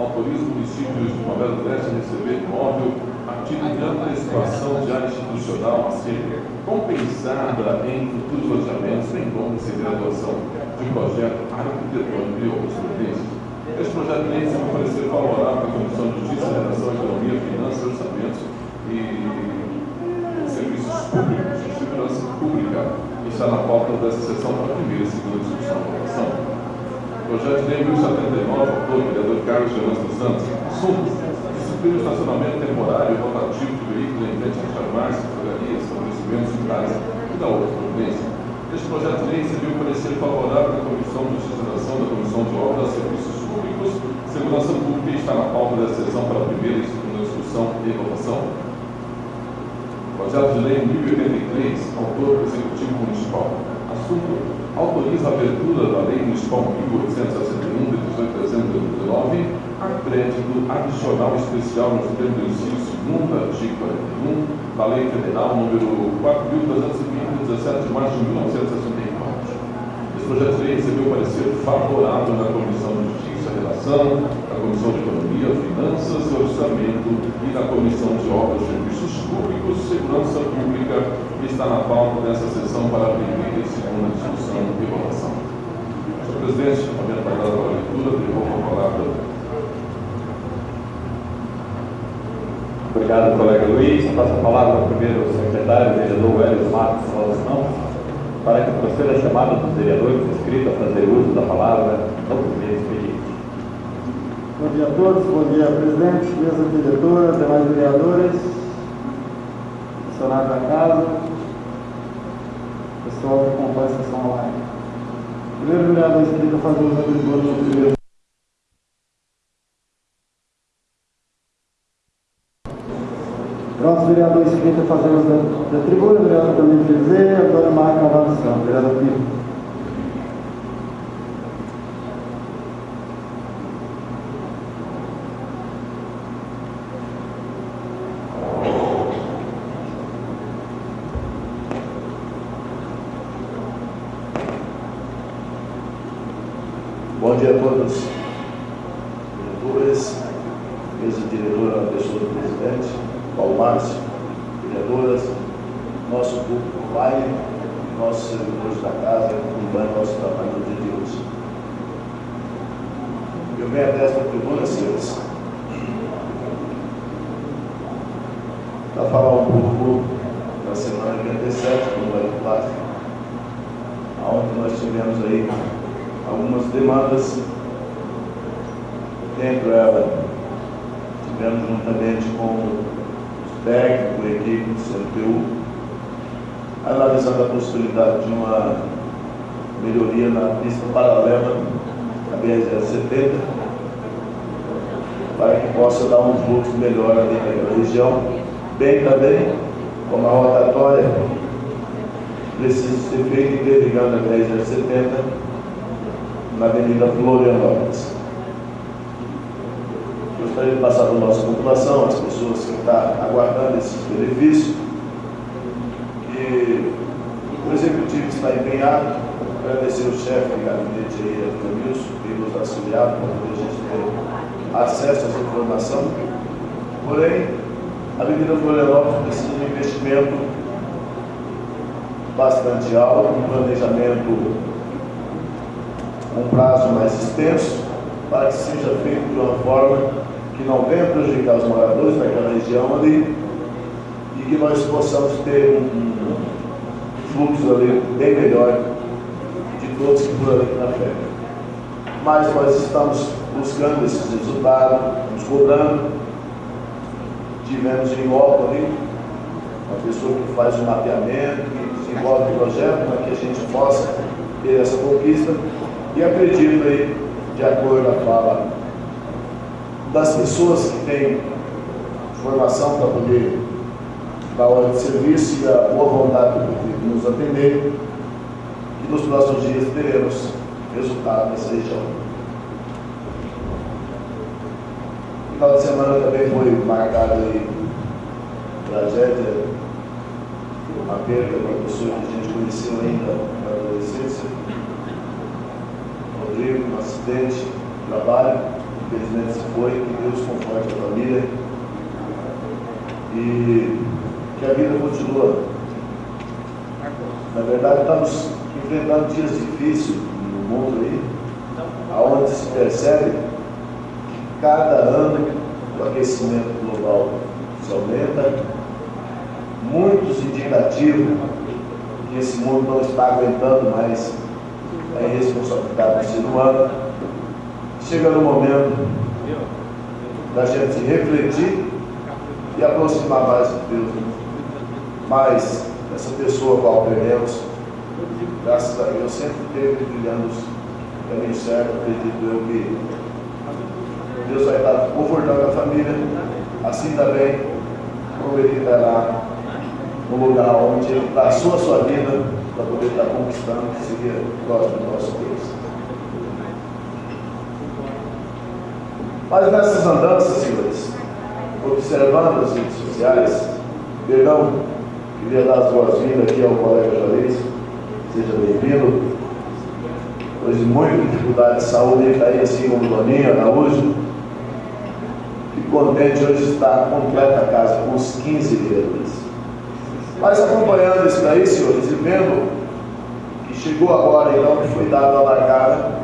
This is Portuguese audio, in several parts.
Autoriza o município de Primavera do Leste a receber imóvel a título de antecipação de área institucional a ser compensada em futuros loteamentos, bem como receber a doação de projeto arquitetônico e outros providências. Este projeto de lei se parecer favorável à Comissão de Justiça, Redação, Economia, Finanças, Orçamentos e Serviços Públicos de Segurança Pública. Está na pauta dessa sessão para a primeira e segunda discussão e votação. Projeto de lei 1079, autor, vereador Carlos Gerando dos Santos. Assunto: disciplina o estacionamento temporário e rotativo de veículos em frente às farmácias, drogarias, estabelecimentos de casa e da outra providência. Este projeto de lei recebeu parecer favorável da Comissão de Legislação, da Comissão de Obras, Serviços Públicos, Segurança Pública e está na pauta desta sessão para a primeira e segunda discussão e votação. Projeto de Lei 1083, autor Executivo Municipal. Assunto: autoriza a abertura da Lei Municipal 1861, de 18 de dezembro de 2019, a crédito adicional especial nos termos do inciso 2 artigo 41 da Lei Federal número 4.320, 17 de março de 1964. Esse projeto de lei recebeu parecer favorável na Comissão de Justiça e Relação, Comissão de Economia, Finanças e Orçamento e na Comissão de Obras, Serviços Públicos, Segurança Pública e está na pauta dessa sessão para a primeira e segunda discussão e votação. Senhor presidente, havendo pagado a leitura, devolvo a palavra. Obrigado, colega Luiz. Passo a palavra ao primeiro secretário, vereador Wélio Matos Salvação, para que proceda a chamada dos vereadores inscritos a fazer uso da palavra no primeiro expediente. Bom dia a todos, bom dia presidente, mesa diretora, demais vereadores, funcionários da casa, pessoal que acompanha a sessão online. Primeiro vereador inscrito a fazer uso da tribuna no primeiro. Próximo vereador inscrito a fazer uso da, tribuna, vereador Camilo Bezerra, Antônio Marco Avanção, vereador Pino. Bom dia a todos, diretores, mesa diretora, pessoa do presidente, Paulo Márcio, vereadoras, nosso público online, nossos servidores da casa, acompanhando nosso trabalho no dia de hoje. Eu venho até esta tribuna, senhores, para falar um pouco da semana que antecede, como vai falar, onde nós tivemos aí algumas demandas, dentro ela tivemos juntamente com a equipe do CNPU, analisando a possibilidade de uma melhoria na pista paralela da BR-070, para que possa dar um fluxo melhor ali naquela região, bem também como a rotatória precisa ser feita interligando a BR-070 na Avenida Florianópolis. Gostaria de passar para a nossa população, as pessoas estão aguardando esses benefícios, que o Executivo está empenhado, agradecer o chefe de gabinete aí, Edmilson, que nos auxiliado para poder a gente ter acesso a essa informação. Porém, a Avenida Florianópolis precisa de um investimento bastante alto, um planejamento um prazo mais extenso, para que seja feito de uma forma que não venha prejudicar os moradores daquela região ali e que nós possamos ter um, fluxo ali bem melhor de todos que por ali na frente. Mas nós estamos buscando esses resultados, nos cobrando. Tivemos em volta ali uma pessoa que faz o mapeamento, que desenvolve o projeto para que a gente possa ter essa conquista e acredito aí, de acordo com a fala das pessoas que têm formação para poder dar hora de serviço e a boa vontade de nos atender, que nos próximos dias teremos resultado nessa região. O final de semana também foi marcado aí tragédia, uma perda de uma pessoa que a gente conheceu ainda na adolescência, Rodrigo, um acidente de infelizmente se foi, que Deus conforte a família e que a vida continua. Na verdade, estamos enfrentando dias difíceis no mundo aí, aonde se percebe que cada ano o aquecimento global se aumenta, muitos indicativos que esse mundo não está aguentando mais a irresponsabilidade do ser humano. Chega no momento da gente refletir e aproximar mais de Deus. Mas essa pessoa qual perdemos, graças a Deus, sempre teve brilhando os caminhos certos, acredito eu que Deus vai estar confortando a família, assim também como ele estará no lugar onde ele traçou a sua vida para poder estar conquistando, que seria próximo nosso Deus. Mas nessas andanças, senhores, observando as redes sociais, perdão, queria dar as boas-vindas aqui ao colega Juarez, seja bem-vindo. Hoje, muita dificuldade de saúde, ele está aí assim como o Doninho, Araújo. Fico contente hoje estar completa a casa, com os 15 vereadores. Mas acompanhando isso daí, senhores, e vendo que chegou agora, então, que foi dado a largada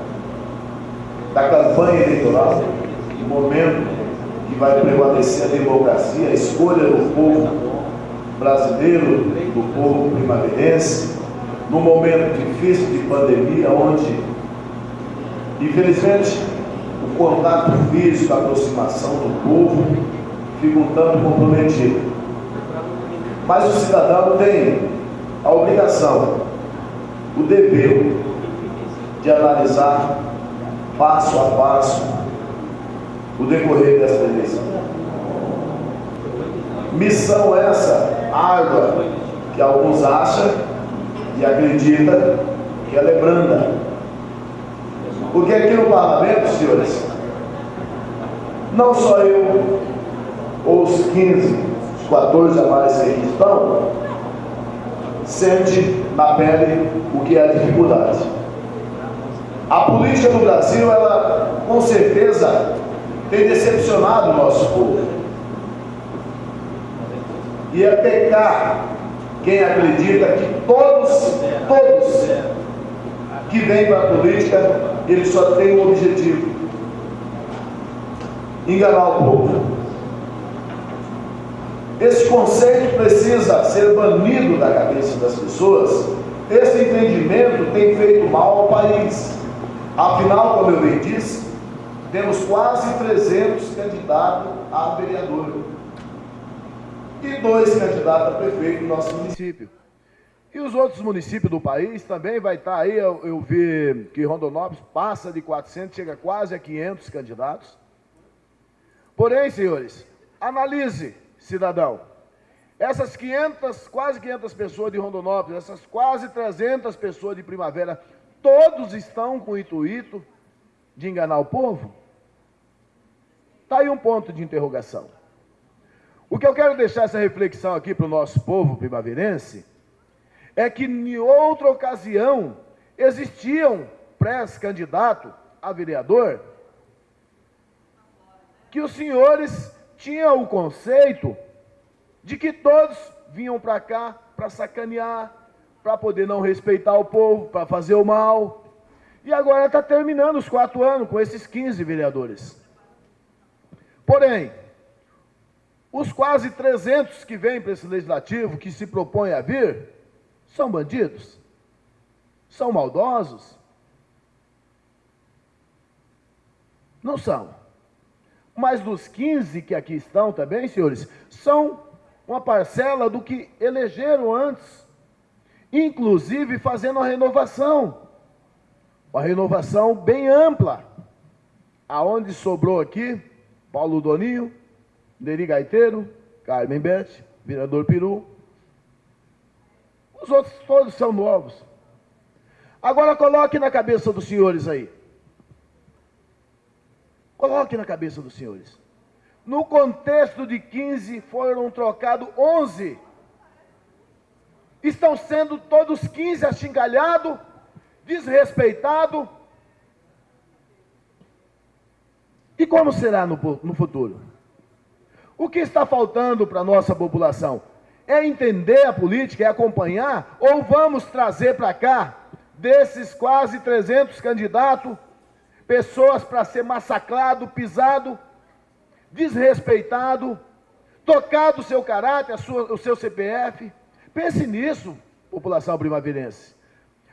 da campanha eleitoral, o momento que vai prevalecer a democracia, a escolha do povo brasileiro, do povo primaverense, num momento difícil de pandemia, onde, infelizmente, o contato físico, a aproximação do povo fica um tanto comprometido. Mas o cidadão tem a obrigação, o dever de analisar passo a passo o decorrer dessa eleição. Missão essa árdua que alguns acham e acreditam que ela é branda. Porque aqui no parlamento, senhores, não só eu, ou os 15, os 14 a mais que estão, sente na pele o que é a dificuldade. A política no Brasil, ela com certeza tem decepcionado o nosso povo. E é pecar quem acredita que todos, todos que vêm para a política, eles só têm um objetivo: enganar o povo. Esse conceito precisa ser banido da cabeça das pessoas. Esse entendimento tem feito mal ao país. Afinal, como eu bem disse, temos quase 300 candidatos a vereador e dois candidatos a prefeito no nosso município. E os outros municípios do país também vai estar aí, eu, eu vi que Rondonópolis passa de 400, chega quase a 500 candidatos. Porém, senhores, analise, cidadão, essas 500, quase 500 pessoas de Rondonópolis, essas quase 300 pessoas de Primavera, todos estão com o intuito de enganar o povo? Está aí um ponto de interrogação. O que eu quero deixar essa reflexão aqui para o nosso povo primaverense é que em outra ocasião existiam pré-candidato a vereador que os senhores tinham o conceito de que todos vinham para cá para sacanear, para poder não respeitar o povo, para fazer o mal. E agora está terminando os quatro anos com esses 15 vereadores. Porém, os quase 300 que vêm para esse legislativo, que se propõe a vir, são bandidos? São maldosos? Não são. Mas dos 15 que aqui estão também, senhores, são uma parcela do que elegeram antes, inclusive fazendo a renovação. Uma renovação bem ampla. Aonde sobrou aqui, Paulo Doninho, Neri Gaiteiro, Carmen Bete, Vereador Peru. Os outros todos são novos. Agora coloque na cabeça dos senhores aí. Coloque na cabeça dos senhores. No contexto de 15 foram trocados 11. Estão sendo todos 15 achingalhados, desrespeitados. E como será no, no futuro? O que está faltando para a nossa população? É entender a política, é acompanhar, ou vamos trazer para cá, desses quase 300 candidatos, pessoas para ser massacrado, pisado, desrespeitado, tocado o seu caráter, sua, o seu CPF. Pense nisso, população primaverense.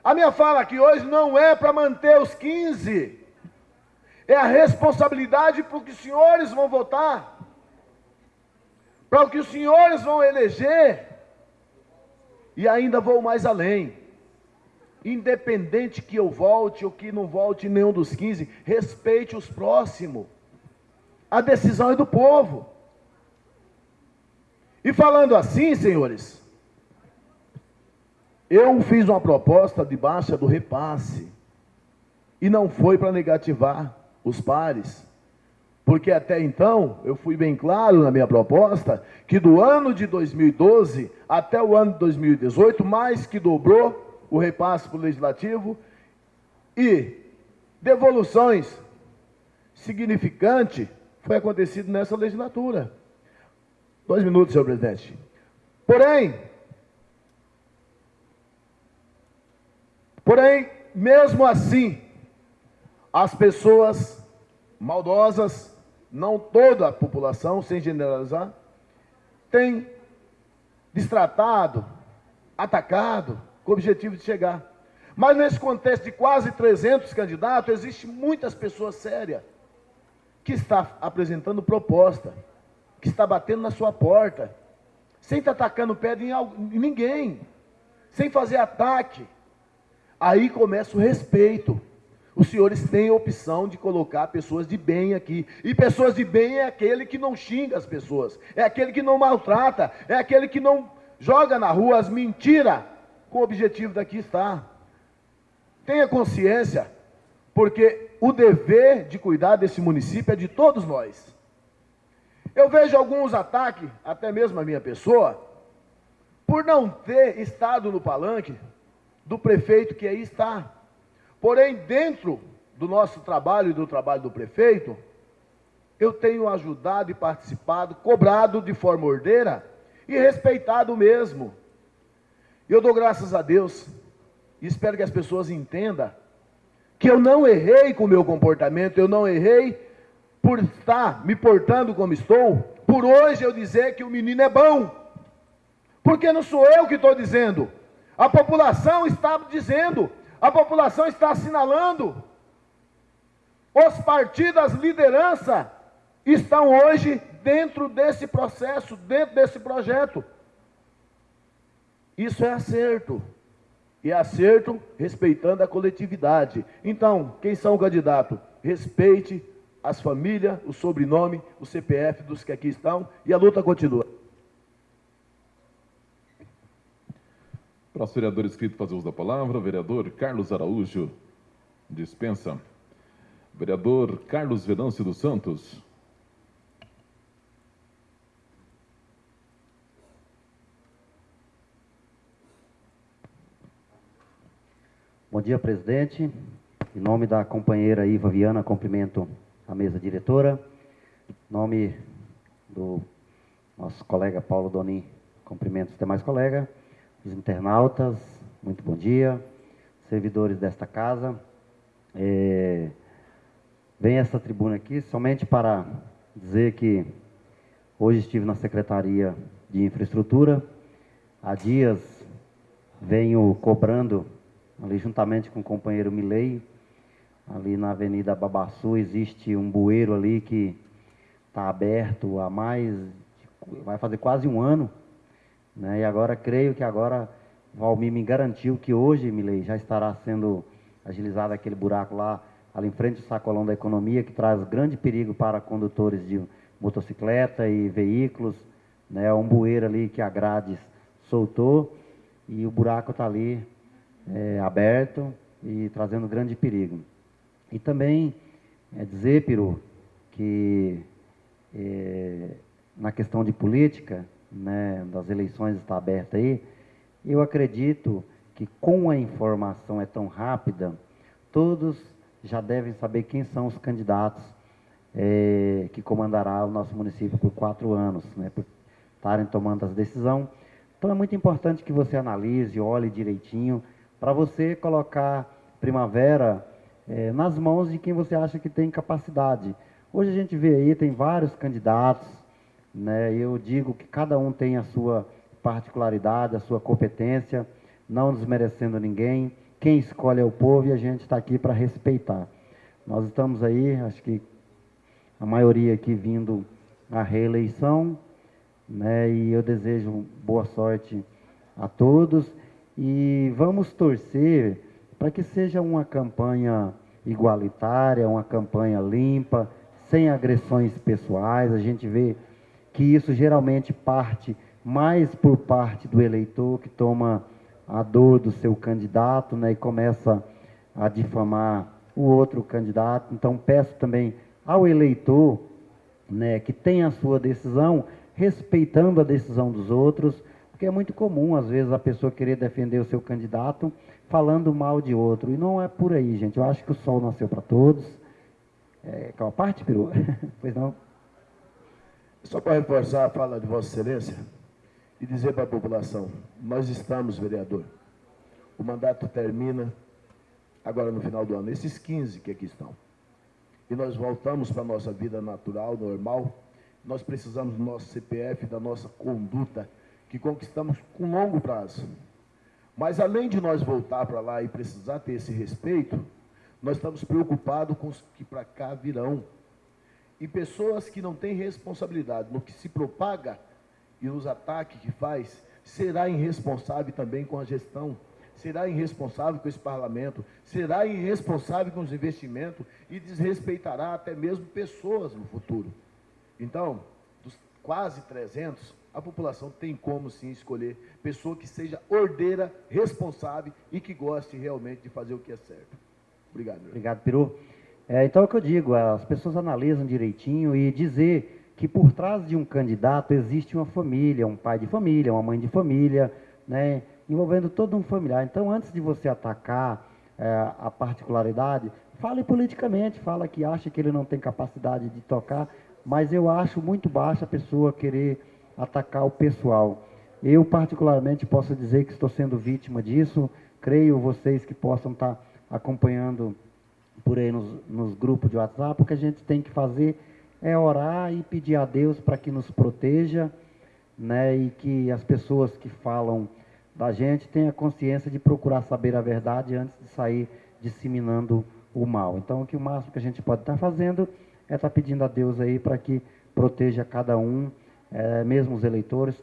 A minha fala aqui hoje não é para manter os 15, é a responsabilidade para que os senhores vão votar, para o que os senhores vão eleger, e ainda vou mais além. Independente que eu volte ou que não volte nenhum dos 15, respeite os próximos. A decisão é do povo. E falando assim, senhores, eu fiz uma proposta de baixa do repasse e não foi para negativar os pares. Porque até então, eu fui bem claro na minha proposta, que do ano de 2012 até o ano de 2018, mais que dobrou o repasse para o legislativo e devoluções significantes foi acontecido nessa legislatura. Dois minutos, senhor presidente. Porém, porém, mesmo assim, as pessoas maldosas, não toda a população, sem generalizar, tem destratado, atacado, com o objetivo de chegar. Mas nesse contexto de quase 300 candidatos, existe muitas pessoas sérias que está apresentando proposta, que está batendo na sua porta, sem estar atacando pedra em, ninguém, sem fazer ataque. Aí começa o respeito. Os senhores têm a opção de colocar pessoas de bem aqui. E pessoas de bem é aquele que não xinga as pessoas, é aquele que não maltrata, é aquele que não joga na rua as mentiras com o objetivo daqui estar. Tenha consciência, porque o dever de cuidar desse município é de todos nós. Eu vejo alguns ataques, até mesmo a minha pessoa, por não ter estado no palanque do prefeito que aí está. Porém, dentro do nosso trabalho e do trabalho do prefeito, eu tenho ajudado e participado, cobrado de forma ordeira e respeitado mesmo. Eu dou graças a Deus e espero que as pessoas entendam que eu não errei com o meu comportamento, eu não errei por estar me portando como estou, por hoje eu dizer que o menino é bom, porque não sou eu que estou dizendo, a população está dizendo, a população está assinalando, os partidos, as lideranças estão hoje dentro desse processo, dentro desse projeto. Isso é acerto e acerto respeitando a coletividade. Então, quem são o candidato? Respeite as famílias, o sobrenome, o CPF dos que aqui estão e a luta continua. Próximo vereador inscrito fazer uso da palavra, vereador Carlos Araújo, dispensa. Vereador Carlos Venâncio dos Santos. Bom dia, presidente. Em nome da companheira Iva Viana, cumprimento a mesa diretora. Em nome do nosso colega Paulo Donin, cumprimento os demais colegas, os internautas, muito bom dia, servidores desta casa. É, venho essa tribuna aqui somente para dizer que hoje estive na Secretaria de Infraestrutura, há dias venho cobrando ali juntamente com o companheiro Milei, ali na Avenida Babaçu, existe um bueiro ali que está aberto há mais, vai fazer quase um ano, né? e agora creio que agora Valmir me garantiu que hoje, Milei, já estará sendo agilizado aquele buraco lá, ali em frente ao sacolão da economia, que traz grande perigo para condutores de motocicleta e veículos, né? um bueiro ali que a grade soltou, e o buraco está ali é, aberto e trazendo grande perigo. E também é, dizer, Peru, que é, na questão de política, né, das eleições está aberta aí, eu acredito que com a informação é tão rápida, todos já devem saber quem são os candidatos é, que comandará o nosso município por quatro anos, né, por estarem tomando as decisões. Então é muito importante que você analise, olhe direitinho, para você colocar Primavera é, nas mãos de quem você acha que tem capacidade. Hoje a gente vê aí, tem vários candidatos, né, eu digo que cada um tem a sua particularidade, a sua competência, não desmerecendo ninguém. Quem escolhe é o povo e a gente está aqui para respeitar. Nós estamos aí, acho que a maioria aqui vindo à reeleição, né? E eu desejo boa sorte a todos e vamos torcer para que seja uma campanha igualitária, uma campanha limpa, sem agressões pessoais. A gente vê que isso geralmente parte mais por parte do eleitor que toma a dor do seu candidato, né, e começa a difamar o outro candidato. Então peço também ao eleitor, né, que tenha a sua decisão, respeitando a decisão dos outros, porque é muito comum, às vezes, a pessoa querer defender o seu candidato falando mal de outro. E não é por aí, gente. Eu acho que o sol nasceu para todos. É, qual a parte, Peru? pois não? Só para reforçar a fala de Vossa Excelência e dizer para a população: nós estamos, vereador. O mandato termina agora no final do ano. Esses 15 que aqui estão. E nós voltamos para a nossa vida natural, normal, nós precisamos do nosso CPF, da nossa conduta, que conquistamos com longo prazo. Mas além de nós voltar para lá e precisar ter esse respeito, nós estamos preocupados com os que para cá virão. E pessoas que não têm responsabilidade no que se propaga e nos ataques que faz, será irresponsável também com a gestão, será irresponsável com esse parlamento, será irresponsável com os investimentos e desrespeitará até mesmo pessoas no futuro. Então, dos quase 300, a população tem como sim escolher pessoa que seja ordeira, responsável e que goste realmente de fazer o que é certo. Obrigado. Obrigado, Peru. É, então é o que eu digo, as pessoas analisam direitinho e dizer que por trás de um candidato existe uma família, um pai de família, uma mãe de família, né, envolvendo todo um familiar. Então, antes de você atacar é, a particularidade, fale politicamente, fala que acha que ele não tem capacidade de tocar, mas eu acho muito baixa a pessoa querer atacar o pessoal. Eu, particularmente, posso dizer que estou sendo vítima disso. Creio vocês que possam estar acompanhando por aí nos, nos grupos de WhatsApp. O que a gente tem que fazer é orar e pedir a Deus para que nos proteja, né, e que as pessoas que falam da gente tenham consciência de procurar saber a verdade antes de sair disseminando o mal. Então, o que o máximo que a gente pode estar fazendo é estar tá pedindo a Deus aí para que proteja cada um, é, mesmo os eleitores,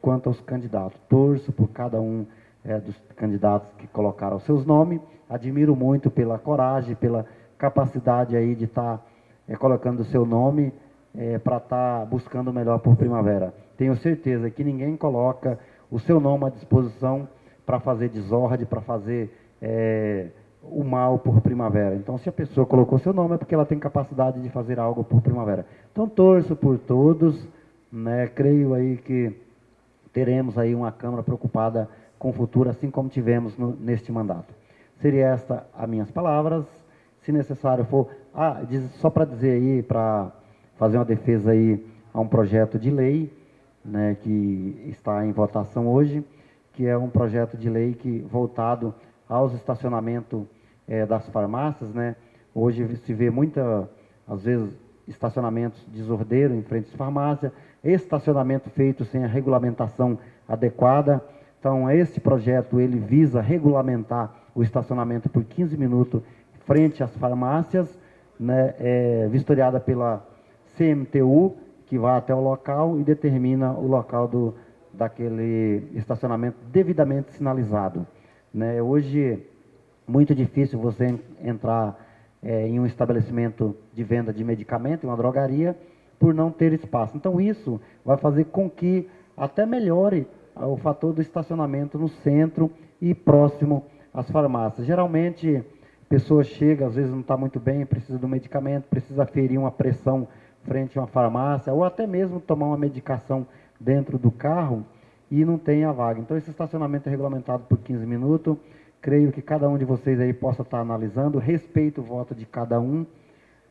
quanto aos candidatos. Torço por cada um é, dos candidatos que colocaram seus nomes. Admiro muito pela coragem, pela capacidade aí de estar tá, é, colocando o seu nome é, para estar tá buscando o melhor por primavera. Tenho certeza que ninguém coloca o seu nome à disposição para fazer desordem, para fazer é, o mal por primavera. Então, se a pessoa colocou seu nome, é porque ela tem capacidade de fazer algo por primavera. Então, torço por todos, né? creio aí que teremos aí uma Câmara preocupada com o futuro, assim como tivemos no, neste mandato. Seria esta as minhas palavras. Se necessário for... Ah, só para dizer aí, para fazer uma defesa aí a um projeto de lei, né, que está em votação hoje, que é um projeto de lei que voltado aos estacionamentos é, das farmácias, né? Hoje se vê muita, às vezes, estacionamentos desordeiros em frente às farmácias, estacionamento feito sem a regulamentação adequada. Então, esse projeto ele visa regulamentar o estacionamento por 15 minutos frente às farmácias, né, é, vistoriada pela CMTU, que vai até o local e determina o local do, daquele estacionamento devidamente sinalizado. Né? Hoje, muito difícil você entrar é, em um estabelecimento de venda de medicamento, em uma drogaria, por não ter espaço. Então, isso vai fazer com que até melhore o fator do estacionamento no centro e próximo às farmácias. Geralmente, a pessoa chega, às vezes não está muito bem, precisa do medicamento, precisa ferir uma pressão frente a uma farmácia, ou até mesmo tomar uma medicação dentro do carro e não tem a vaga. Então, esse estacionamento é regulamentado por 15 minutos. Creio que cada um de vocês aí possa estar analisando. Respeito o voto de cada um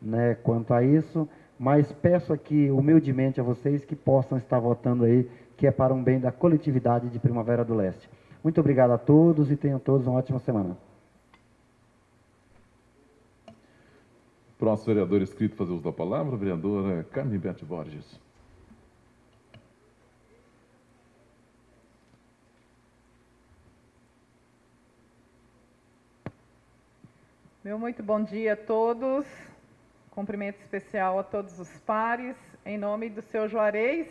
né, quanto a isso. mas peço aqui humildemente a vocês que possam estar votando aí, que é para um bem da coletividade de Primavera do Leste. Muito obrigado a todos e tenham todos uma ótima semana. Próximo vereador inscrito fazer uso da palavra, vereadora Carmen Bete Borges. Meu muito bom dia a todos. Cumprimento especial a todos os pares, em nome do seu Juarez,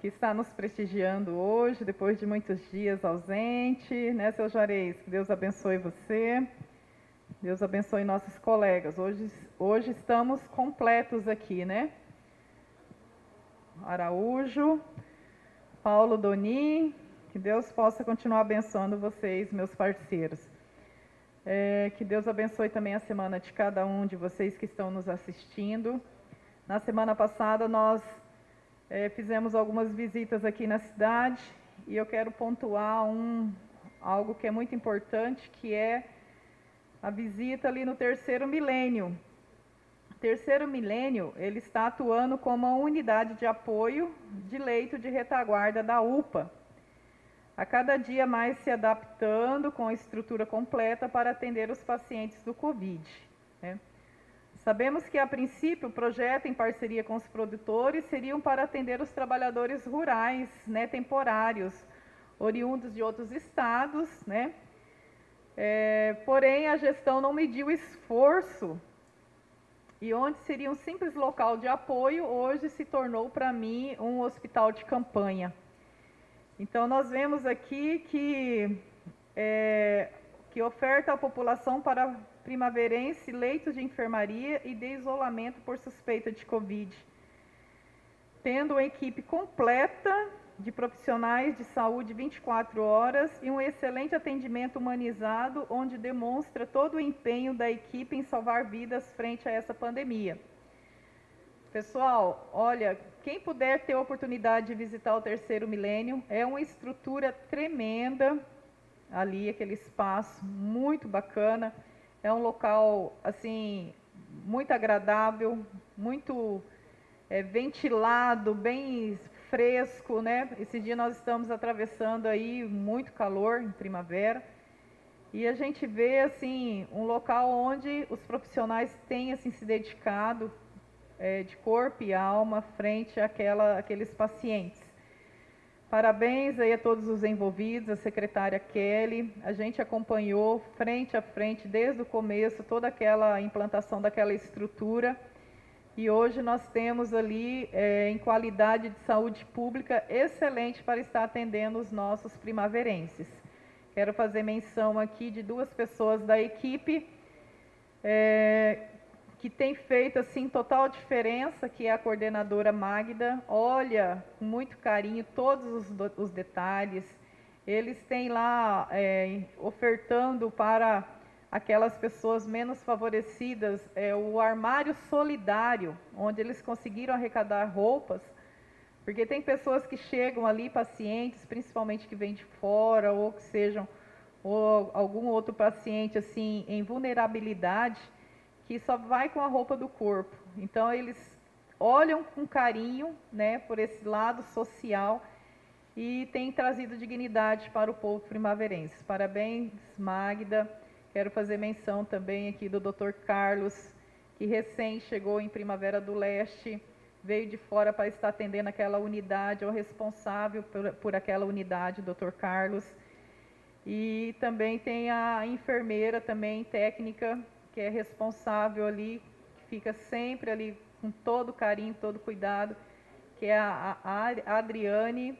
que está nos prestigiando hoje, depois de muitos dias ausente, né, seu Juarez? Que Deus abençoe você, Deus abençoe nossos colegas. Hoje, hoje estamos completos aqui, né? Araújo, Paulo Doni, que Deus possa continuar abençoando vocês, meus parceiros. É, que Deus abençoe também a semana de cada um de vocês que estão nos assistindo. Na semana passada nós é, fizemos algumas visitas aqui na cidade e eu quero pontuar um, algo que é muito importante, que é a visita ali no terceiro milênio. O terceiro milênio, ele está atuando como uma unidade de apoio de leito de retaguarda da UPA, a cada dia mais se adaptando com a estrutura completa para atender os pacientes do Covid. Né? Sabemos que, a princípio, o projeto, em parceria com os produtores, seriam para atender os trabalhadores rurais, né, temporários, oriundos de outros estados, né? É, porém, a gestão não mediu esforço e onde seria um simples local de apoio, hoje se tornou para mim um hospital de campanha. Então, nós vemos aqui que, é, que oferta à população para primaverense leitos de enfermaria e de isolamento por suspeita de Covid, tendo uma equipe completa de profissionais de saúde 24 horas e um excelente atendimento humanizado, onde demonstra todo o empenho da equipe em salvar vidas frente a essa pandemia. Pessoal, olha, quem puder ter a oportunidade de visitar o terceiro milênio, é uma estrutura tremenda ali, aquele espaço muito bacana. É um local, assim, muito agradável, muito é, ventilado, bem fresco, né? Esse dia nós estamos atravessando aí muito calor em primavera. E a gente vê, assim, um local onde os profissionais têm, assim, se dedicado é, de corpo e alma frente àquela, àqueles pacientes. Parabéns aí a todos os envolvidos, a secretária Kelly. A gente acompanhou frente a frente desde o começo toda aquela implantação daquela estrutura. E hoje nós temos ali, é, em qualidade de saúde pública, excelente para estar atendendo os nossos primaverenses. Quero fazer menção aqui de duas pessoas da equipe, é, que tem feito assim total diferença, que é a coordenadora Magda. Olha com muito carinho todos os, os detalhes. Eles têm lá é, ofertando para aquelas pessoas menos favorecidas é, o armário solidário, onde eles conseguiram arrecadar roupas, porque tem pessoas que chegam ali, pacientes, principalmente que vêm de fora ou que sejam ou algum outro paciente assim em vulnerabilidade que só vai com a roupa do corpo. Então eles olham com carinho, né, por esse lado social e têm trazido dignidade para o povo primaverense. Parabéns, Magda. Quero fazer menção também aqui do Dr. Carlos, que recém chegou em Primavera do Leste, veio de fora para estar atendendo aquela unidade, é o responsável por, por aquela unidade, Dr. Carlos. E também tem a enfermeira também técnica que é responsável ali, que fica sempre ali com todo carinho, todo cuidado, que é a, a Adriane.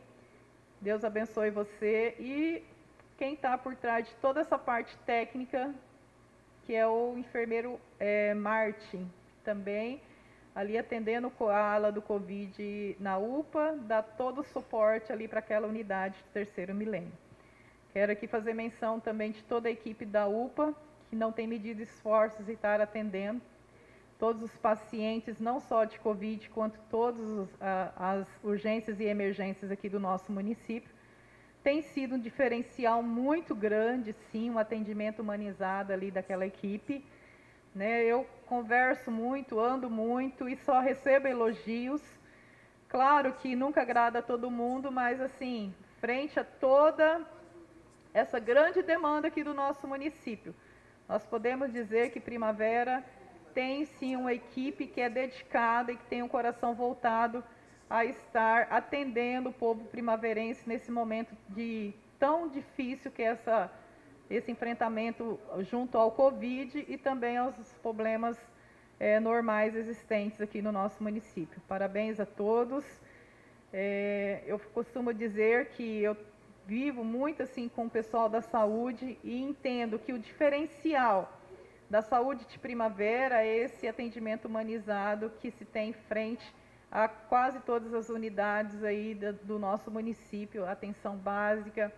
Deus abençoe você. E quem está por trás de toda essa parte técnica, que é o enfermeiro é, Martin, também ali atendendo a ala do Covid na UPA, dá todo o suporte ali para aquela unidade do terceiro milênio. Quero aqui fazer menção também de toda a equipe da UPA, que não tem medido esforços e estar atendendo todos os pacientes, não só de Covid, quanto todas as urgências e emergências aqui do nosso município. Tem sido um diferencial muito grande, sim, um atendimento humanizado ali daquela equipe. né? Eu converso muito, ando muito e só recebo elogios. Claro que nunca agrada a todo mundo, mas assim, frente a toda essa grande demanda aqui do nosso município, nós podemos dizer que Primavera tem sim uma equipe que é dedicada e que tem um coração voltado a estar atendendo o povo primaverense nesse momento de tão difícil que é essa esse enfrentamento junto ao Covid e também aos problemas é, normais existentes aqui no nosso município. Parabéns a todos. É, eu costumo dizer que eu vivo muito assim com o pessoal da saúde e entendo que o diferencial da saúde de primavera é esse atendimento humanizado que se tem em frente a quase todas as unidades aí do nosso município, atenção básica,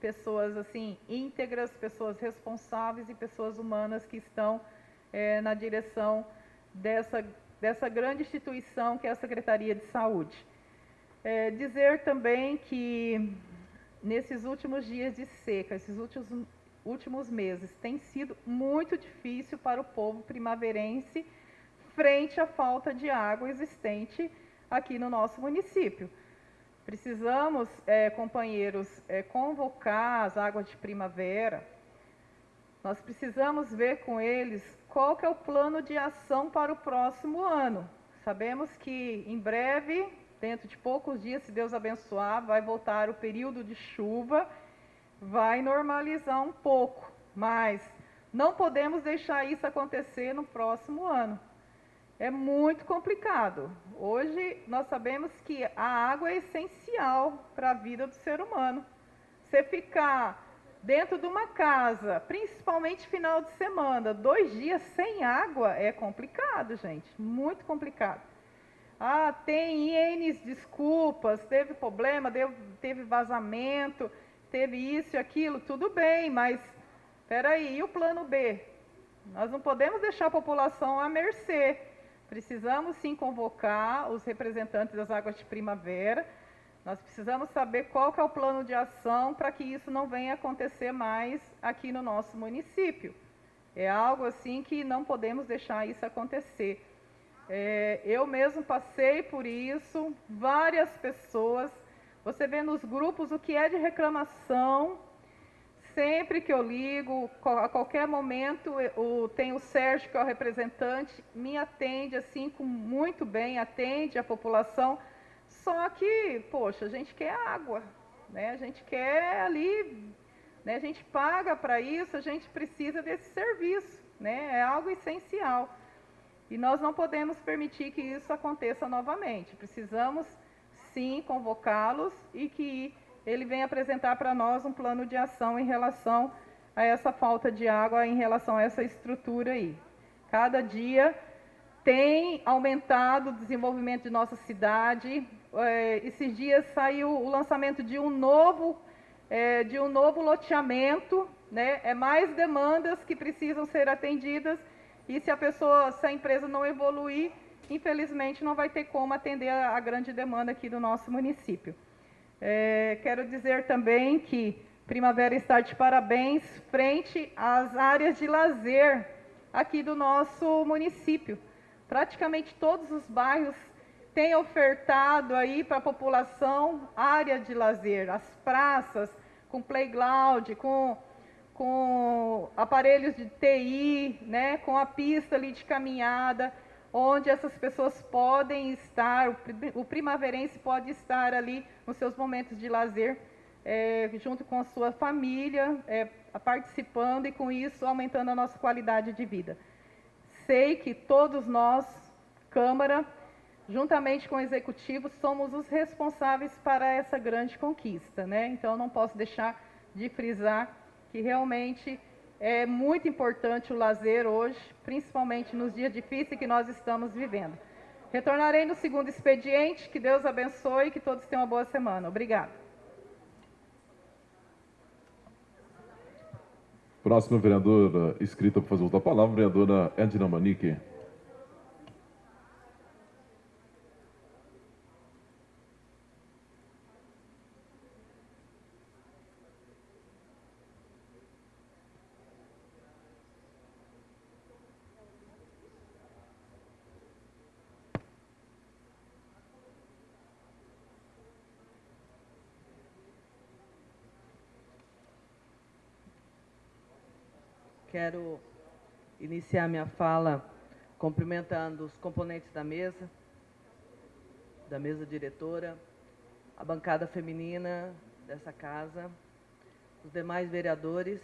pessoas assim íntegras, pessoas responsáveis e pessoas humanas que estão é, na direção dessa, dessa grande instituição que é a Secretaria de Saúde. É, dizer também que nesses últimos dias de seca, esses últimos, últimos meses, tem sido muito difícil para o povo primaverense frente à falta de água existente aqui no nosso município. Precisamos, é, companheiros, é, convocar as águas de primavera. Nós precisamos ver com eles qual que é o plano de ação para o próximo ano. Sabemos que em breve, dentro de poucos dias, se Deus abençoar, vai voltar o período de chuva, vai normalizar um pouco, mas não podemos deixar isso acontecer no próximo ano é muito complicado. Hoje nós sabemos que a água é essencial para a vida do ser humano. Você ficar dentro de uma casa, principalmente final de semana, dois dias sem água é complicado, gente, muito complicado. Ah, tem N desculpas, teve problema, deu, teve vazamento, teve isso e aquilo, tudo bem, mas espera aí, e o plano B? Nós não podemos deixar a população à mercê. Precisamos sim convocar os representantes das águas de primavera. Nós precisamos saber qual é o plano de ação para que isso não venha acontecer mais aqui no nosso município. É algo assim que não podemos deixar isso acontecer. É, eu mesmo passei por isso, várias pessoas. Você vê nos grupos o que é de reclamação Sempre que eu ligo, a qualquer momento, o, tem o Sérgio, que é o representante, me atende assim com muito bem, atende a população. Só que, poxa, a gente quer água, né? A gente quer ali, né? A gente paga para isso, a gente precisa desse serviço, né? É algo essencial. E nós não podemos permitir que isso aconteça novamente. Precisamos sim convocá-los e que ele vem apresentar para nós um plano de ação em relação a essa falta de água, em relação a essa estrutura aí. Cada dia tem aumentado o desenvolvimento de nossa cidade. É, esses dias saiu o lançamento de um novo, é, de um novo loteamento, né? É mais demandas que precisam ser atendidas e se a pessoa, se a empresa não evoluir, infelizmente não vai ter como atender a, grande demanda aqui do nosso município. É, quero dizer também que Primavera está de parabéns frente às áreas de lazer aqui do nosso município. Praticamente todos os bairros têm ofertado aí para a população área de lazer, as praças com playground, com, com aparelhos de TI, né, com a pista ali de caminhada onde essas pessoas podem estar, o primaverense pode estar ali nos seus momentos de lazer, é, junto com a sua família, é, participando e com isso aumentando a nossa qualidade de vida. Sei que todos nós, Câmara, juntamente com o Executivo, somos os responsáveis para essa grande conquista. Né? Então, não posso deixar de frisar que realmente é muito importante o lazer hoje, principalmente nos dias difíceis que nós estamos vivendo. Retornarei no segundo expediente. Que Deus abençoe e que todos tenham uma boa semana. Obrigada. Próxima vereadora escrita para fazer uso da palavra, vereadora Edna Manique. Quero iniciar minha fala cumprimentando os componentes da mesa, da mesa diretora, a bancada feminina dessa casa, os demais vereadores,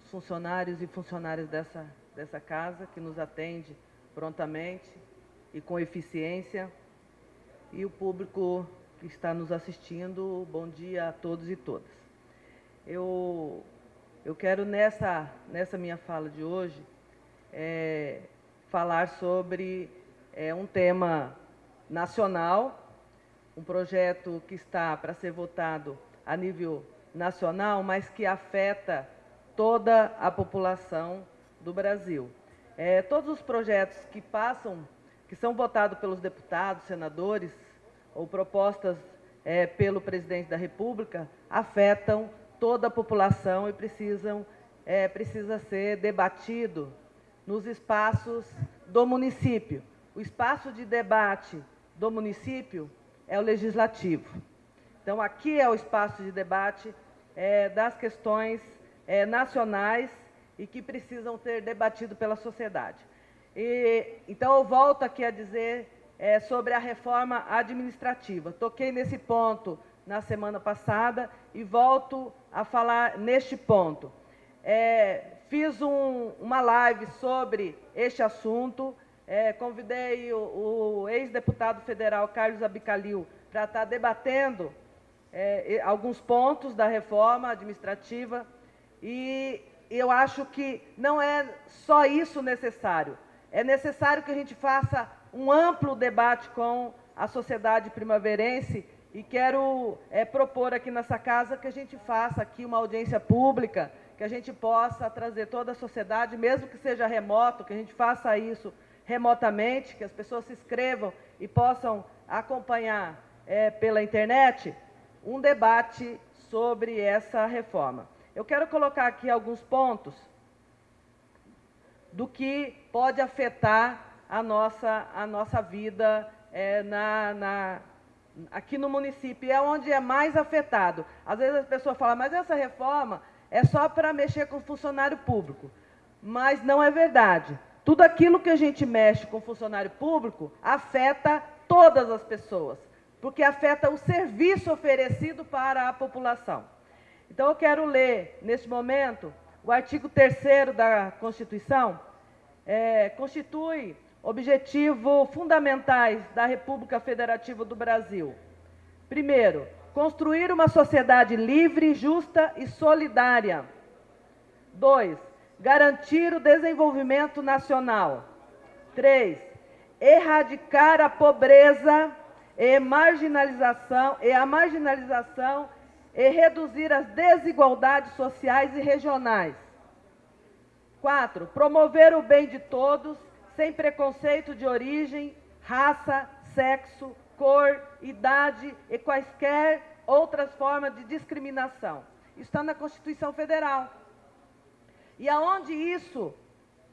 os funcionários e funcionárias dessa, dessa casa, que nos atende prontamente e com eficiência, e o público que está nos assistindo, bom dia a todos e todas. Eu, eu quero, nessa, nessa minha fala de hoje, é, falar sobre é, um tema nacional, um projeto que está para ser votado a nível nacional, mas que afeta toda a população do Brasil. É, todos os projetos que passam, que são votados pelos deputados, senadores, ou propostas é, pelo presidente da República, afetam toda a população e precisam, é, precisa ser debatido nos espaços do município. O espaço de debate do município é o legislativo. Então, aqui é o espaço de debate é, das questões é, nacionais e que precisam ser debatido pela sociedade. E, então, eu volto aqui a dizer é, sobre a reforma administrativa. Toquei nesse ponto na semana passada e volto a falar neste ponto. É, fiz um, uma live sobre este assunto, é, convidei o, o ex-deputado federal Carlos Abicalil para estar debatendo é, alguns pontos da reforma administrativa e eu acho que não é só isso necessário. É necessário que a gente faça um amplo debate com a sociedade primaverense e quero é, propor aqui nessa casa que a gente faça aqui uma audiência pública, que a gente possa trazer toda a sociedade, mesmo que seja remoto, que a gente faça isso remotamente, que as pessoas se inscrevam e possam acompanhar é, pela internet um debate sobre essa reforma. Eu quero colocar aqui alguns pontos do que pode afetar a nossa, a nossa vida é, na, na, aqui no município, é onde é mais afetado. Às vezes as pessoas falam, mas essa reforma é só para mexer com funcionário público. Mas não é verdade. Tudo aquilo que a gente mexe com funcionário público afeta todas as pessoas, porque afeta o serviço oferecido para a população. Então, eu quero ler, neste momento, o artigo 3 da Constituição, é, constitui Objetivo fundamentais da República Federativa do Brasil. Primeiro, construir uma sociedade livre, justa e solidária. Dois, garantir o desenvolvimento nacional. Três, erradicar a pobreza e marginalização e a marginalização e reduzir as desigualdades sociais e regionais. Quatro, promover o bem de todos sem preconceito de origem, raça, sexo, cor, idade e quaisquer outras formas de discriminação. Está na Constituição Federal. E aonde isso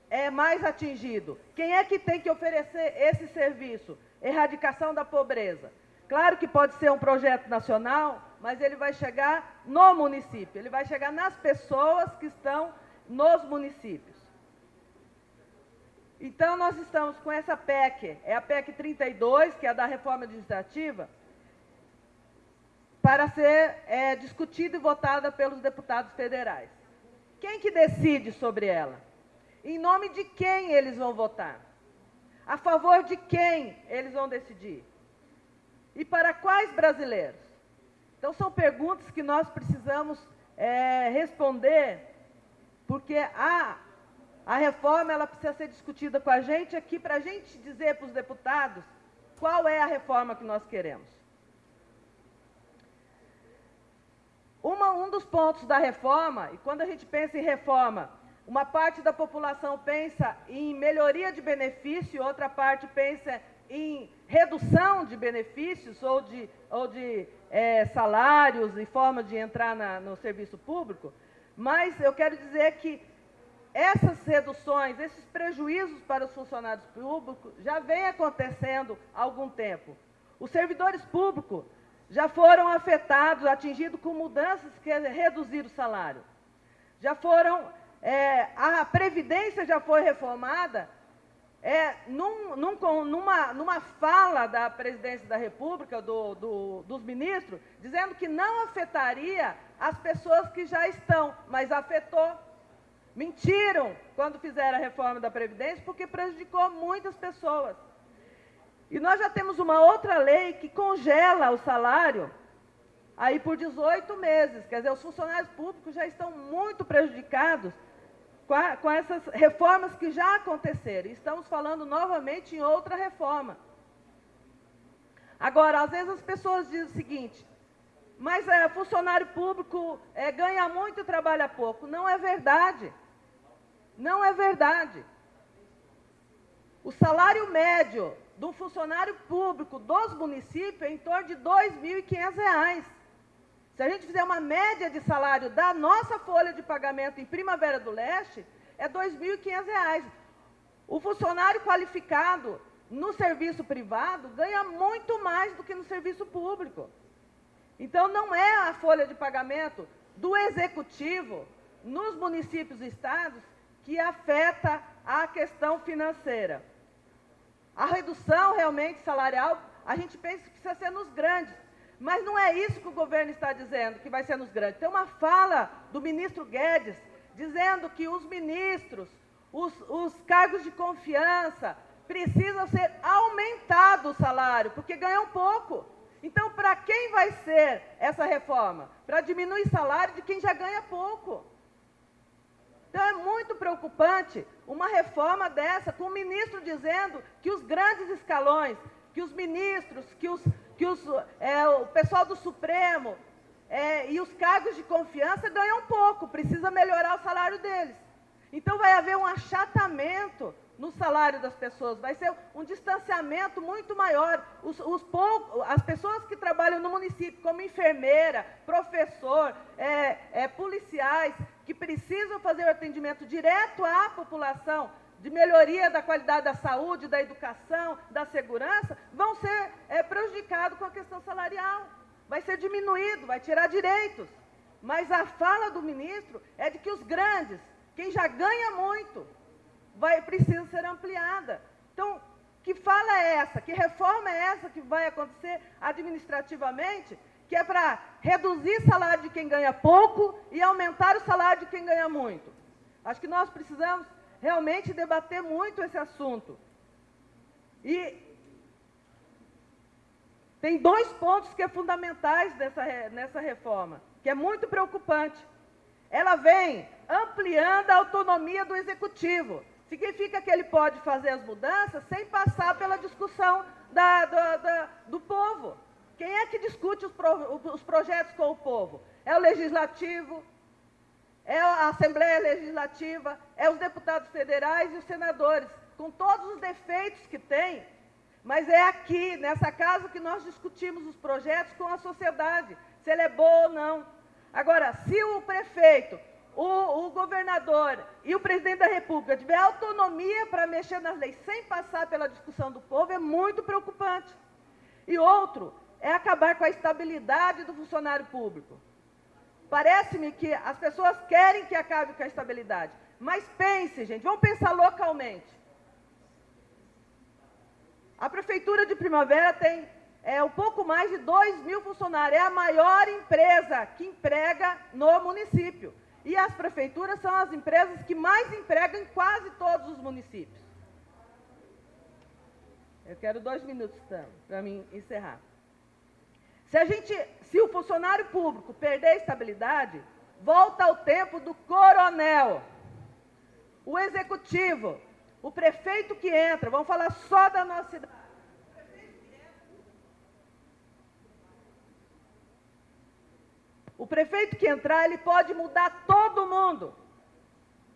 é mais atingido? Quem é que tem que oferecer esse serviço? Erradicação da pobreza. Claro que pode ser um projeto nacional, mas ele vai chegar no município, ele vai chegar nas pessoas que estão nos municípios. Então, nós estamos com essa PEC, é a PEC 32, que é a da reforma administrativa, para ser é, discutida e votada pelos deputados federais. Quem que decide sobre ela? Em nome de quem eles vão votar? A favor de quem eles vão decidir? E para quais brasileiros? Então, são perguntas que nós precisamos é, responder, porque há a reforma ela precisa ser discutida com a gente aqui para a gente dizer para os deputados qual é a reforma que nós queremos. Uma, um dos pontos da reforma, e quando a gente pensa em reforma, uma parte da população pensa em melhoria de benefício, outra parte pensa em redução de benefícios ou de, ou de é, salários e forma de entrar na, no serviço público, mas eu quero dizer que essas reduções, esses prejuízos para os funcionários públicos já vem acontecendo há algum tempo. Os servidores públicos já foram afetados, atingidos com mudanças que reduziram o salário. Já foram é, a Previdência já foi reformada, é, num, num, numa, numa fala da presidência da República, do, do, dos ministros, dizendo que não afetaria as pessoas que já estão, mas afetou. Mentiram quando fizeram a reforma da Previdência, porque prejudicou muitas pessoas. E nós já temos uma outra lei que congela o salário aí por 18 meses. Quer dizer, os funcionários públicos já estão muito prejudicados com, a, com essas reformas que já aconteceram. Estamos falando novamente em outra reforma. Agora, às vezes as pessoas dizem o seguinte, mas é, funcionário público é, ganha muito e trabalha pouco. Não é verdade. Não é verdade. O salário médio de um funcionário público dos municípios é em torno de R$ 2.500. Se a gente fizer uma média de salário da nossa folha de pagamento em Primavera do Leste, é R$ 2.500. O funcionário qualificado no serviço privado ganha muito mais do que no serviço público. Então, não é a folha de pagamento do executivo nos municípios e estados que afeta a questão financeira. A redução realmente salarial, a gente pensa que precisa ser nos grandes, mas não é isso que o governo está dizendo, que vai ser nos grandes. Tem uma fala do ministro Guedes dizendo que os ministros, os, os cargos de confiança, precisam ser aumentados o salário, porque ganham pouco. Então, para quem vai ser essa reforma? Para diminuir salário de quem já ganha pouco. Então, é muito preocupante uma reforma dessa, com o ministro dizendo que os grandes escalões, que os ministros, que os que os, é, o pessoal do Supremo é, e os cargos de confiança ganham pouco, precisa melhorar o salário deles. Então vai haver um achatamento no salário das pessoas, vai ser um distanciamento muito maior. Os, os as pessoas que trabalham no município, como enfermeira, professor, é, é, policiais, que precisam fazer o atendimento direto à população, de melhoria da qualidade da saúde, da educação, da segurança, vão ser é, prejudicados com a questão salarial. Vai ser diminuído, vai tirar direitos. Mas a fala do ministro é de que os grandes, quem já ganha muito, vai, precisa ser ampliada. Então, que fala é essa? Que reforma é essa que vai acontecer administrativamente? Que é para reduzir o salário de quem ganha pouco e aumentar o salário de quem ganha muito. Acho que nós precisamos realmente debater muito esse assunto. E tem dois pontos que é fundamentais dessa, nessa reforma, que é muito preocupante. Ela vem ampliando a autonomia do executivo. Significa que ele pode fazer as mudanças sem passar pela discussão da, da, da, do povo. Quem é que discute os, pro, os projetos com o povo? É o legislativo, é a Assembleia Legislativa, é os deputados federais e os senadores, com todos os defeitos que tem, mas é aqui, nessa casa, que nós discutimos os projetos com a sociedade, se ele é bom ou não. Agora, se o prefeito, o, o governador e o presidente da República tiver autonomia para mexer nas leis sem passar pela discussão do povo, é muito preocupante. E outro é acabar com a estabilidade do funcionário público. Parece-me que as pessoas querem que acabe com a estabilidade. Mas pense, gente, vamos pensar localmente. A Prefeitura de Primavera tem é, um pouco mais de 2 mil funcionários. É a maior empresa que emprega no município. E as prefeituras são as empresas que mais empregam em quase todos os municípios. Eu quero dois minutos para mim encerrar. Se a gente, se o funcionário público perder a estabilidade, volta ao tempo do coronel. O executivo, o prefeito que entra, vamos falar só da nossa cidade. O prefeito que entrar, ele pode mudar todo mundo,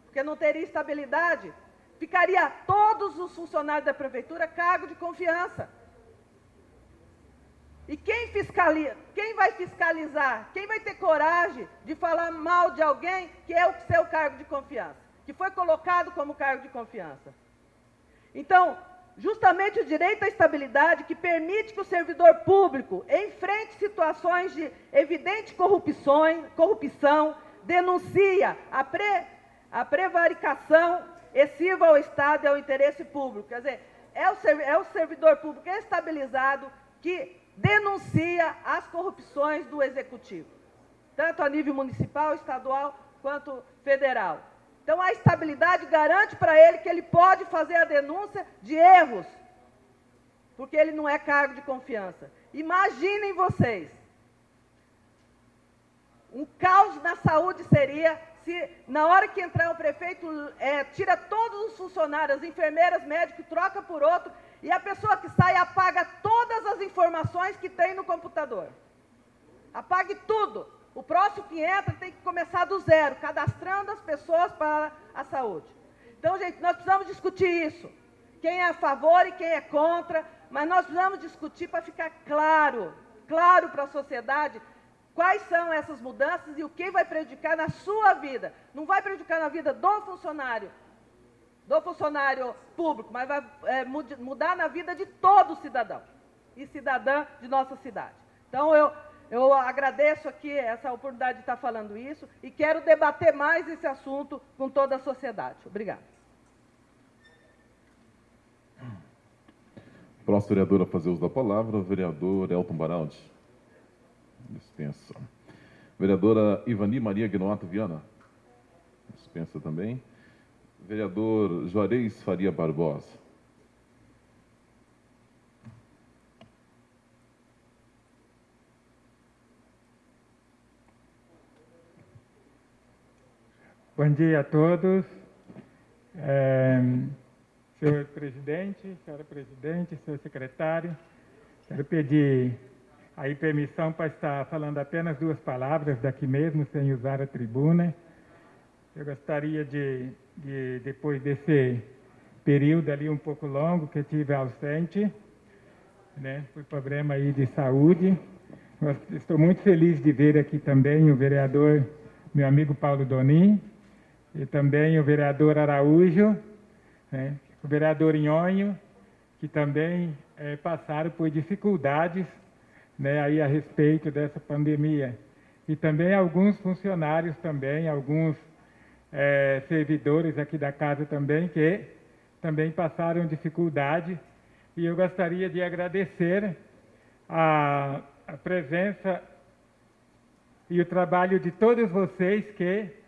porque não teria estabilidade. Ficaria todos os funcionários da prefeitura cargo de confiança. E quem fiscaliza? Quem vai fiscalizar? Quem vai ter coragem de falar mal de alguém que é o seu cargo de confiança? Que foi colocado como cargo de confiança. Então, justamente o direito à estabilidade que permite que o servidor público enfrente situações de evidente corrupção, corrupção denuncia a, pre, a prevaricação excessiva ao Estado e ao interesse público. Quer dizer, é o, é o servidor público estabilizado que denuncia as corrupções do Executivo, tanto a nível municipal, estadual, quanto federal. Então, a estabilidade garante para ele que ele pode fazer a denúncia de erros, porque ele não é cargo de confiança. Imaginem vocês, um caos na saúde seria se na hora que entrar o prefeito é, tira todos os funcionários, as enfermeiras, médicos, troca por outro, e a pessoa que sai apaga todas as informações que tem no computador. Apague tudo. O próximo que entra tem que começar do zero, cadastrando as pessoas para a saúde. Então, gente, nós precisamos discutir isso. Quem é a favor e quem é contra, mas nós precisamos discutir para ficar claro, claro para a sociedade, quais são essas mudanças e o que vai prejudicar na sua vida. Não vai prejudicar na vida do funcionário, do funcionário público, mas vai é, mudar na vida de todo cidadão e cidadã de nossa cidade. Então, eu, eu agradeço aqui essa oportunidade de estar falando isso e quero debater mais esse assunto com toda a sociedade. Obrigada. Próximo vereador a fazer uso da palavra, o vereador Elton Baraldi. Dispensa. Vereadora Ivani Maria Guinoato Viana. Dispensa também. Vereador Juarez Faria Barbosa. Bom dia a todos. É, senhor presidente, senhora presidente, senhor secretário, quero pedir aí permissão para estar falando apenas duas palavras daqui mesmo, sem usar a tribuna. Eu gostaria de, de depois desse período ali um pouco longo que eu tive ausente, né, por problema aí de saúde, estou muito feliz de ver aqui também o vereador, meu amigo Paulo Donim, e também o vereador Araújo, né, o vereador Inhonho, que também é, passaram por dificuldades né, aí a respeito dessa pandemia. E também alguns funcionários também, alguns é, servidores aqui da casa também, que também passaram dificuldade. E eu gostaria de agradecer a, a presença e o trabalho de todos vocês que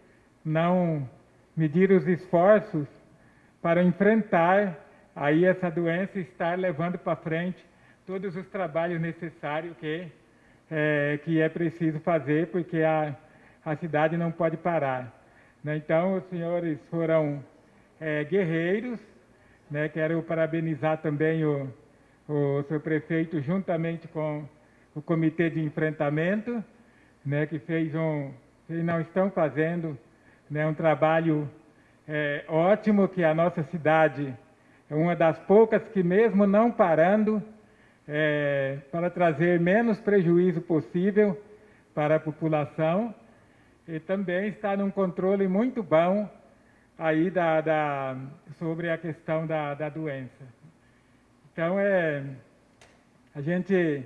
não medir os esforços para enfrentar aí essa doença e estar levando para frente todos os trabalhos necessários que é, que é preciso fazer, porque a, a cidade não pode parar. Né? Então, os senhores foram é, guerreiros, né? quero parabenizar também o, o seu prefeito, juntamente com o comitê de enfrentamento, né? que fez um, que não estão fazendo né, um trabalho é, ótimo que a nossa cidade é uma das poucas que mesmo não parando, é, para trazer menos prejuízo possível para a população e também está num controle muito bom aí da, da sobre a questão da, da doença. Então, é, a gente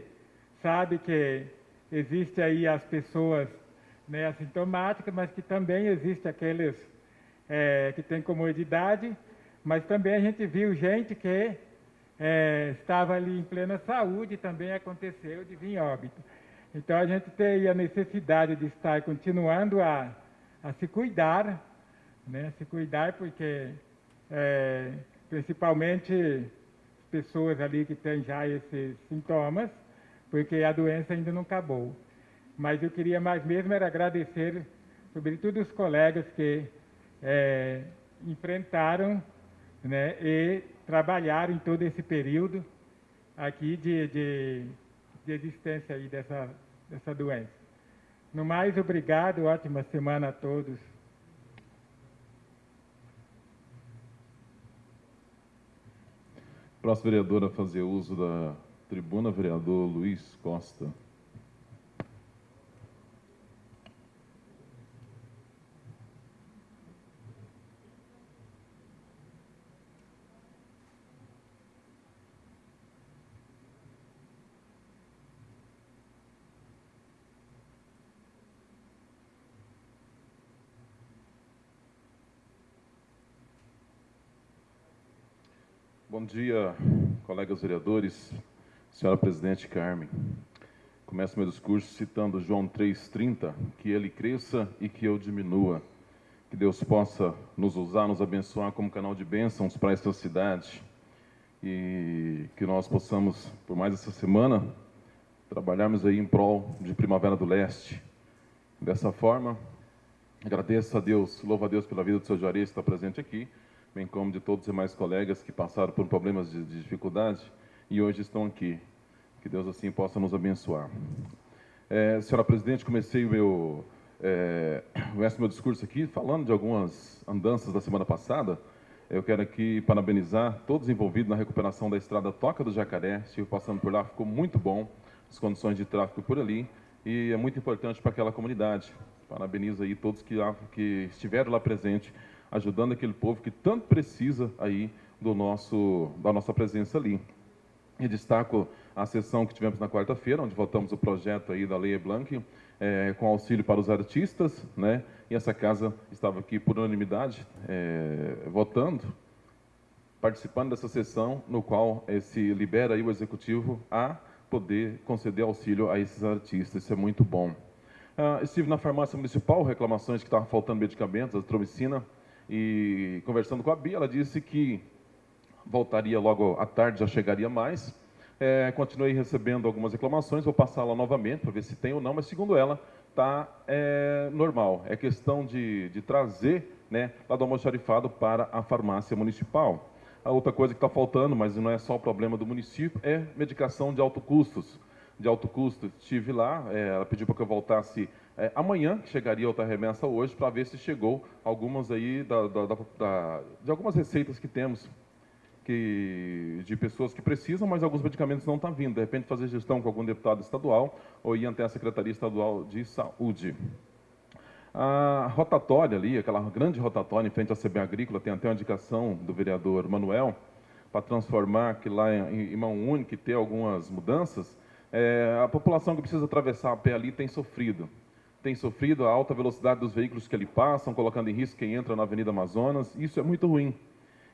sabe que existe aí as pessoas né, assintomáticas, mas que também existe aqueles é, que têm comodidade, mas também a gente viu gente que é, estava ali em plena saúde e também aconteceu de vir óbito. Então a gente tem a necessidade de estar continuando a, a se cuidar, né, se cuidar porque é, principalmente pessoas ali que têm já esses sintomas, porque a doença ainda não acabou. Mas eu queria mais mesmo era agradecer, sobretudo os colegas que é, enfrentaram né, e trabalharam em todo esse período aqui de, de, de existência aí dessa, dessa doença. No mais, obrigado, ótima semana a todos. Próximo vereador a fazer uso da tribuna, vereador Luiz Costa. Bom dia, colegas vereadores, senhora presidente Carmen. Começo meu discurso citando João 3,30, que ele cresça e que eu diminua. Que Deus possa nos usar, nos abençoar como canal de bênçãos para esta cidade. E que nós possamos, por mais essa semana, trabalharmos aí em prol de Primavera do Leste. Dessa forma, agradeço a Deus, louvo a Deus pela vida do seu Juarez que está presente aqui, bem como de todos os demais colegas que passaram por problemas de, de dificuldade e hoje estão aqui. Que Deus assim possa nos abençoar. É, senhora Presidente, comecei o meu, é, meu discurso aqui falando de algumas andanças da semana passada. Eu quero aqui parabenizar todos envolvidos na recuperação da estrada Toca do Jacaré. Estive passando por lá, ficou muito bom as condições de tráfego por ali e é muito importante para aquela comunidade. Parabenizo aí todos que, que estiveram lá presentes, ajudando aquele povo que tanto precisa aí do nosso, da nossa presença ali. E destaco a sessão que tivemos na quarta-feira, onde votamos o projeto aí da Lei Blanc, é, com auxílio para os artistas, né? E essa casa estava aqui por unanimidade, é, votando, participando dessa sessão, no qual é, se libera aí o executivo a poder conceder auxílio a esses artistas. Isso é muito bom. Uh, estive na farmácia municipal, reclamações que estavam faltando medicamentos, azitromicina, e conversando com a Bia, ela disse que voltaria logo à tarde, já chegaria mais. É, continuei recebendo algumas reclamações, vou passar lá novamente para ver se tem ou não, mas segundo ela, está é, normal. É questão de, de trazer né, lá do almoxarifado para a farmácia municipal. A outra coisa que está faltando, mas não é só o problema do município, é medicação de alto custos. De alto custo, estive lá, é, ela pediu para que eu voltasse é, amanhã, que chegaria outra remessa hoje, para ver se chegou algumas aí da, da, da, de algumas receitas que temos que, de pessoas que precisam, mas alguns medicamentos não estão vindo. De repente, fazer gestão com algum deputado estadual ou ir até a Secretaria Estadual de Saúde. A rotatória ali, aquela grande rotatória em frente à CB Agrícola, tem até uma indicação do vereador Manuel, para transformar aquilo lá em, em mão única e ter algumas mudanças, é, a população que precisa atravessar a pé ali tem sofrido. Tem sofrido a alta velocidade dos veículos que ali passam, colocando em risco quem entra na Avenida Amazonas. Isso é muito ruim.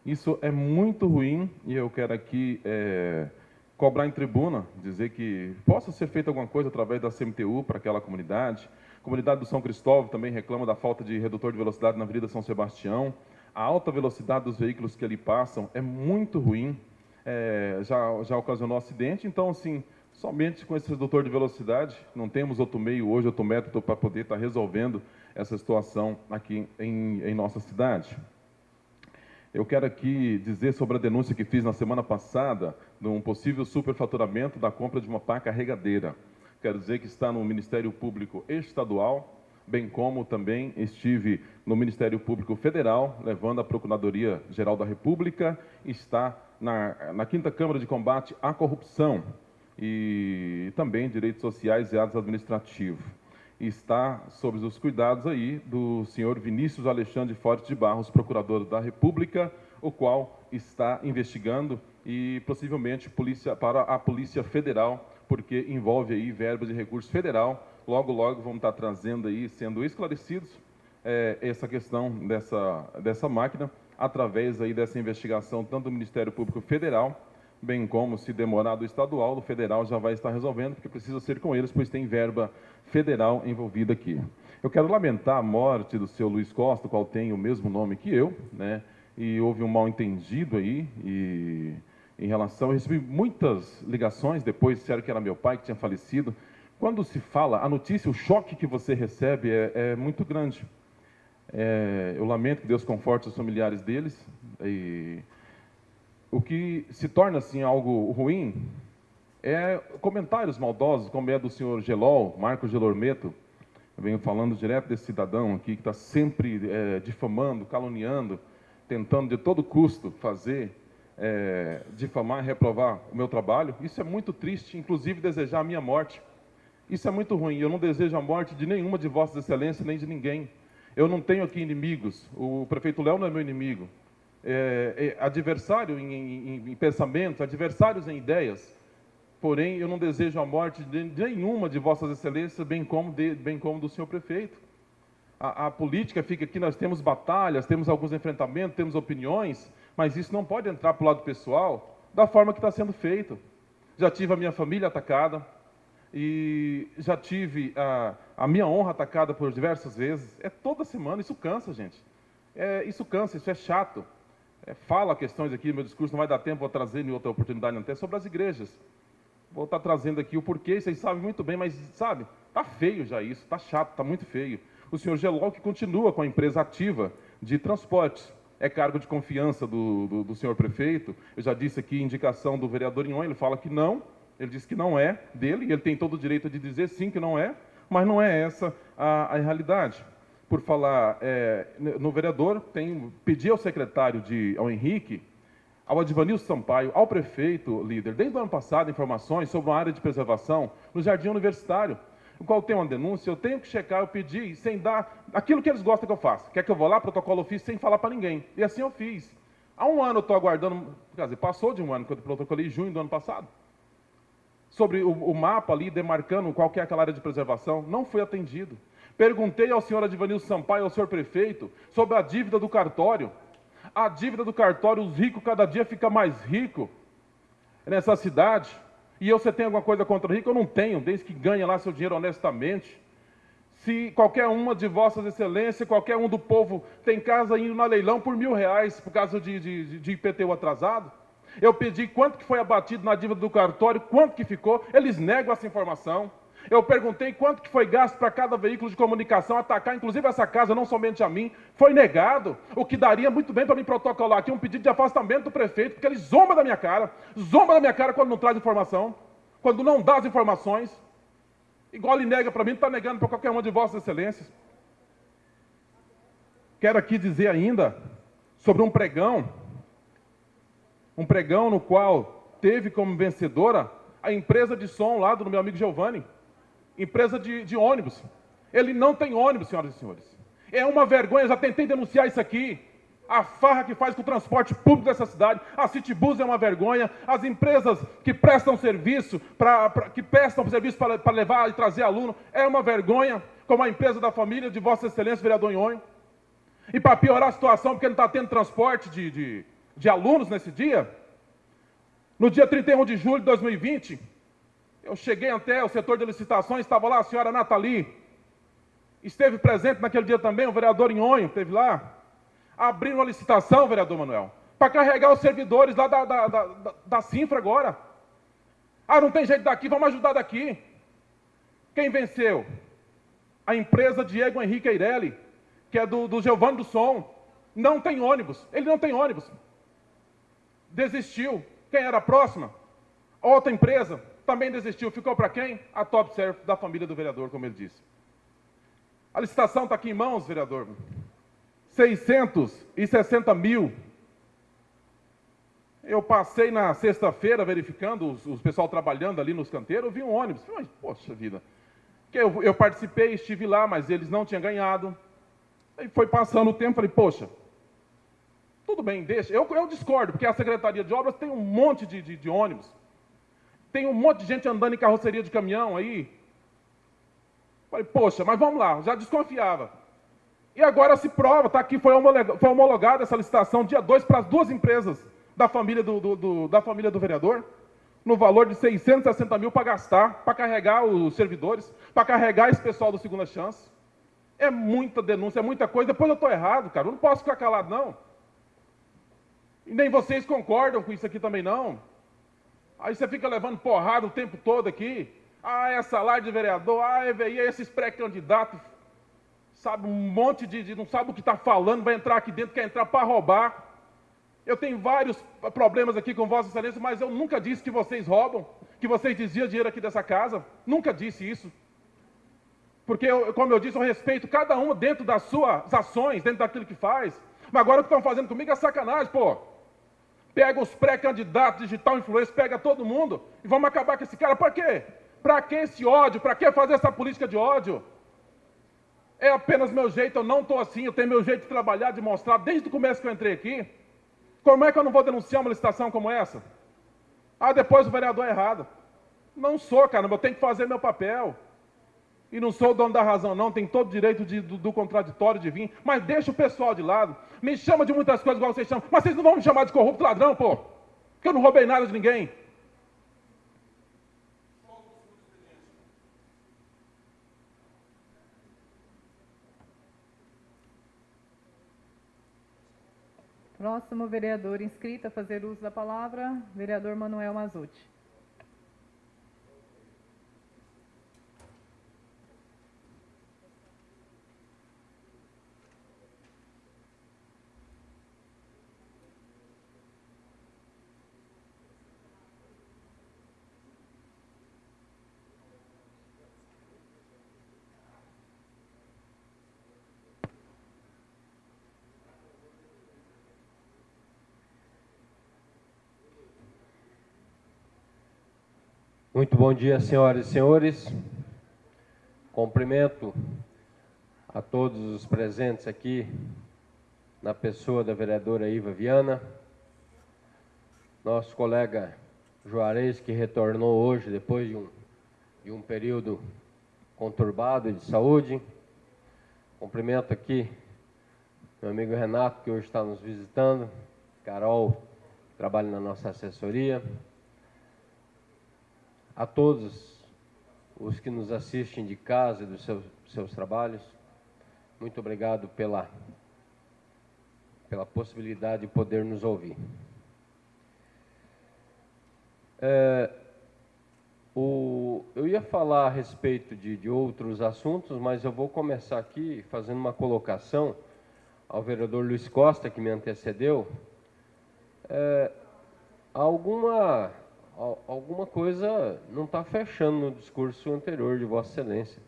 Isso é muito ruim e eu quero aqui é, cobrar em tribuna, dizer que possa ser feita alguma coisa através da CMTU para aquela comunidade, a comunidade do São Cristóvão também reclama da falta de redutor de velocidade na Avenida São Sebastião. A alta velocidade dos veículos que ali passam é muito ruim, é, já, já ocasionou acidente. Então, assim, somente com esse redutor de velocidade, não temos outro meio hoje, outro método para poder estar resolvendo essa situação aqui em, em nossa cidade. Eu quero aqui dizer sobre a denúncia que fiz na semana passada de um possível superfaturamento da compra de uma pá carregadeira quero dizer que está no Ministério Público Estadual, bem como também estive no Ministério Público Federal, levando a Procuradoria-Geral da República, está na, na Quinta Câmara de Combate à Corrupção e também Direitos Sociais e Atos Administrativos. Está sob os cuidados aí do senhor Vinícius Alexandre Forte de Barros, Procurador da República, o qual está investigando e possivelmente polícia, para a Polícia Federal porque envolve aí verbas de recurso federal. Logo, logo vamos estar trazendo aí, sendo esclarecidos, é, essa questão dessa, dessa máquina, através aí dessa investigação, tanto do Ministério Público Federal, bem como, se demorar do estadual, o federal já vai estar resolvendo, porque precisa ser com eles, pois tem verba federal envolvida aqui. Eu quero lamentar a morte do seu Luiz Costa, qual tem o mesmo nome que eu, né? E houve um mal entendido aí, e em relação. Eu recebi muitas ligações depois, disseram que era meu pai que tinha falecido. Quando se fala, a notícia, o choque que você recebe é, é muito grande. É, eu lamento que Deus conforte os familiares deles. E o que se torna assim algo ruim é comentários maldosos, como é do senhor Gelol, Marcos Gelormeto. Eu venho falando direto desse cidadão aqui que está sempre é, difamando, caluniando, tentando de todo custo fazer é, difamar e reprovar o meu trabalho. Isso é muito triste, inclusive desejar a minha morte. Isso é muito ruim. Eu não desejo a morte de nenhuma de Vossas Excelências, nem de ninguém. Eu não tenho aqui inimigos. O prefeito Léo não é meu inimigo. É, é, adversário em, em, em pensamentos, adversários em ideias. Porém, eu não desejo a morte de nenhuma de Vossas Excelências, bem como, de, bem como do senhor prefeito. A, a política fica aqui, nós temos batalhas, temos alguns enfrentamentos, temos opiniões, Mas isso não pode entrar para o lado pessoal da forma que está sendo feito. Já tive a minha família atacada e já tive a, a minha honra atacada por diversas vezes. É toda semana, isso cansa, gente. É, isso cansa, isso é chato. É, fala questões aqui, meu discurso não vai dar tempo, vou trazer em outra oportunidade até sobre as igrejas. Vou estar trazendo aqui o porquê, vocês sabem muito bem, mas sabe, tá feio já isso, tá chato, tá muito feio. O senhor Gelol que continua com a empresa ativa de transportes. É cargo de confiança do, do, do senhor prefeito. Eu já disse aqui indicação do vereador Inhon, ele fala que não, ele diz que não é dele, e ele tem todo o direito de dizer sim que não é, mas não é essa a, a realidade. Por falar é, no vereador, tem, pedi ao secretário, de, ao Henrique, ao Advanil Sampaio, ao prefeito, líder, desde o ano passado, informações sobre uma área de preservação no Jardim Universitário, o qual tem uma denúncia, eu tenho que checar, eu pedi, sem dar aquilo que eles gostam que eu faça. Quer que eu vou lá, protocolo fiz sem falar para ninguém. E assim eu fiz. Há um ano eu estou aguardando, quer dizer, passou de um ano que eu protocolei, junho do ano passado sobre o, o, mapa ali, demarcando qual é aquela área de preservação, não fui atendido. Perguntei ao senhor Advanil Sampaio, ao senhor prefeito, sobre a dívida do cartório. A dívida do cartório, os ricos cada dia fica mais rico nessa cidade. E eu, você tem alguma coisa contra o rico? Eu não tenho, desde que ganha lá seu dinheiro honestamente. Se qualquer uma de vossas excelências, qualquer um do povo tem casa indo na leilão por mil reais por causa de, de, de IPTU atrasado, eu pedi quanto que foi abatido na dívida do cartório, quanto que ficou, eles negam essa informação. Eu perguntei quanto que foi gasto para cada veículo de comunicação atacar, inclusive essa casa, não somente a mim. Foi negado, o que daria muito bem para mim protocolar aqui um pedido de afastamento do prefeito, porque ele zomba da minha cara, zomba da minha cara quando não traz informação, quando não dá as informações. Igual ele nega para mim, está negando para qualquer uma de vossas excelências. Quero aqui dizer ainda sobre um pregão um pregão no qual teve como vencedora a empresa de som lá do meu amigo Giovanni, empresa de, de ônibus. Ele não tem ônibus, senhoras e senhores. É uma vergonha, já tentei denunciar isso aqui. A farra que faz com o transporte público dessa cidade, a Citibus é uma vergonha, as empresas que prestam serviço, pra, pra que prestam serviço para levar e trazer aluno, é uma vergonha, como a empresa da família de Vossa Excelência, vereador Nhonho. E para piorar a situação, porque não está tendo transporte de, de, de alunos nesse dia. No dia 31 de julho de 2020, eu cheguei até o setor de licitações, estava lá a senhora Nathalie, esteve presente naquele dia também, o vereador Inhonho esteve lá, abrindo a licitação, vereador Manuel, para carregar os servidores lá da, da, da, da, Sinfra agora. Ah, não tem jeito daqui, vamos ajudar daqui. Quem venceu? A empresa Diego Henrique Eireli, que é do, do Giovanni do Som. Não tem ônibus, ele não tem ônibus desistiu. Quem era a próxima? Outra empresa também desistiu. Ficou para quem? A Top Surf da família do vereador, como ele disse. A licitação está aqui em mãos, vereador. 660 mil. Eu passei na sexta-feira verificando os, os pessoal trabalhando ali nos canteiros, eu vi um ônibus. Falei, poxa vida. Eu, eu participei, estive lá, mas eles não tinham ganhado. Aí foi passando o tempo, falei, poxa, tudo bem, deixa. Eu, eu discordo, porque a Secretaria de Obras tem um monte de, de, de ônibus. Tem um monte de gente andando em carroceria de caminhão aí. Falei, poxa, mas vamos lá, já desconfiava. E agora se prova, está aqui, foi homologada, foi homologada essa licitação dia 2 para as duas empresas da família do, do, do, da família do vereador, no valor de 660 mil para gastar, para carregar os servidores, para carregar esse pessoal do Segunda Chance. É muita denúncia, é muita coisa. Depois eu estou errado, cara. Eu não posso ficar calado, não. E nem vocês concordam com isso aqui também, não. Aí você fica levando porrada o tempo todo aqui. Ah, é salário de vereador, ah, é, e esses pré-candidatos, sabe, um monte de, de não sabe o que está falando, vai entrar aqui dentro, quer entrar para roubar. Eu tenho vários problemas aqui com Vossa Excelência, mas eu nunca disse que vocês roubam, que vocês desviam dinheiro aqui dessa casa. Nunca disse isso. Porque, eu, como eu disse, eu respeito cada um dentro das suas ações, dentro daquilo que faz. Mas agora o que estão fazendo comigo é sacanagem, pô. Pega os pré-candidatos digital influência, pega todo mundo e vamos acabar com esse cara. Para quê? Para que esse ódio? Para que fazer essa política de ódio? É apenas meu jeito, eu não estou assim, eu tenho meu jeito de trabalhar, de mostrar desde o começo que eu entrei aqui. Como é que eu não vou denunciar uma licitação como essa? Ah, depois o vereador é errado. Não sou, caramba, eu tenho que fazer meu papel. E não sou o dono da razão, não. Tem todo o direito de, do, do, contraditório de vir. Mas deixa o pessoal de lado. Me chama de muitas coisas igual vocês chamam. Mas vocês não vão me chamar de corrupto ladrão, pô. Porque eu não roubei nada de ninguém. Próximo vereador inscrito a fazer uso da palavra, vereador Manuel Mazuti. Muito bom dia, senhoras e senhores. Cumprimento a todos os presentes aqui, na pessoa da vereadora Iva Viana, nosso colega Juarez, que retornou hoje depois de um, de um período conturbado de saúde. Cumprimento aqui meu amigo Renato, que hoje está nos visitando, Carol, que trabalha na nossa assessoria, a todos os que nos assistem de casa e dos seus, seus trabalhos. Muito obrigado pela, pela possibilidade de poder nos ouvir. É, o, eu ia falar a respeito de, de outros assuntos, mas eu vou começar aqui fazendo uma colocação ao vereador Luiz Costa, que me antecedeu. É, alguma alguma coisa não está fechando no discurso anterior de Vossa Excelência.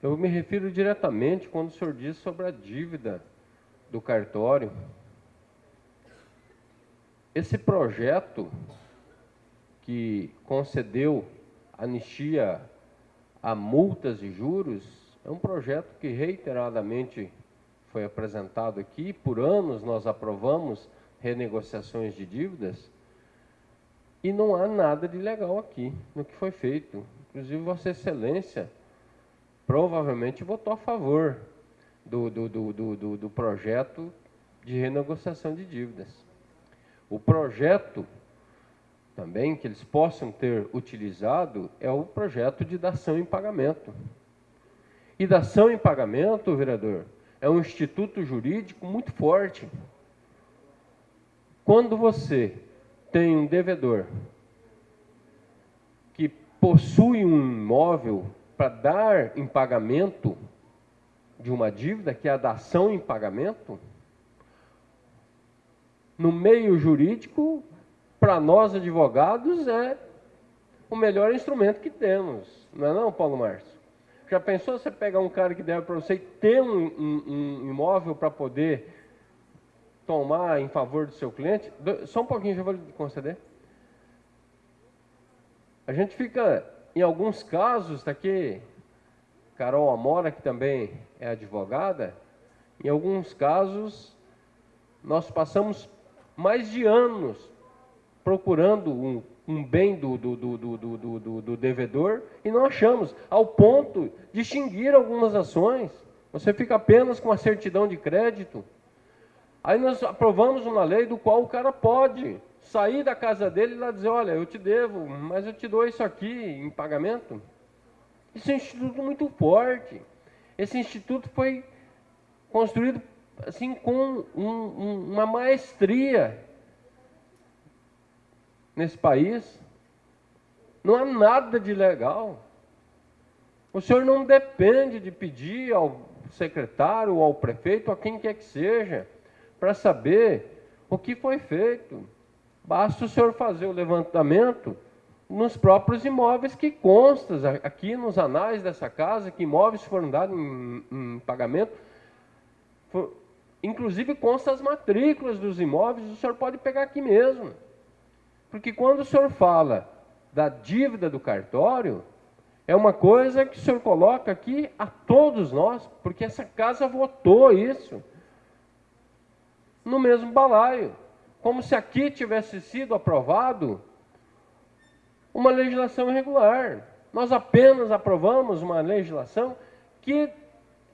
Eu me refiro diretamente quando o senhor diz sobre a dívida do cartório. Esse projeto que concedeu anistia a multas e juros é um projeto que reiteradamente foi apresentado aqui, por anos nós aprovamos renegociações de dívidas e não há nada de legal aqui no que foi feito. Inclusive, Vossa Excelência provavelmente votou a favor do, do, do, do, do projeto de renegociação de dívidas. O projeto também que eles possam ter utilizado é o projeto de dação em pagamento. E dação em pagamento, vereador, é um instituto jurídico muito forte. Quando você tem um devedor que possui um imóvel para dar em pagamento de uma dívida, que é a dação em pagamento, no meio jurídico, para nós advogados, é o melhor instrumento que temos. Não é não, Paulo Márcio? Já pensou você pegar um cara que deve para você ter um, um, um imóvel para poder tomar em favor do seu cliente, só um pouquinho, já vou lhe conceder. A gente fica, em alguns casos, está aqui, Carol Amora, que também é advogada, em alguns casos, nós passamos mais de anos procurando um, um bem do, do, do, do, do, do devedor e não achamos, ao ponto de extinguir algumas ações. Você fica apenas com a certidão de crédito, Aí nós aprovamos uma lei do qual o cara pode sair da casa dele e lá dizer, olha, eu te devo, mas eu te dou isso aqui em pagamento. Isso é um instituto muito forte. Esse instituto foi construído assim com um, um, uma maestria nesse país. Não há nada de legal. O senhor não depende de pedir ao secretário, ou ao prefeito, a quem quer que seja, para saber o que foi feito. Basta o senhor fazer o levantamento nos próprios imóveis que constam aqui nos anais dessa casa, que imóveis foram dados em, em pagamento. For, inclusive consta as matrículas dos imóveis, o senhor pode pegar aqui mesmo. Porque quando o senhor fala da dívida do cartório, é uma coisa que o senhor coloca aqui a todos nós, porque essa casa votou isso no mesmo balaio, como se aqui tivesse sido aprovado uma legislação irregular. Nós apenas aprovamos uma legislação que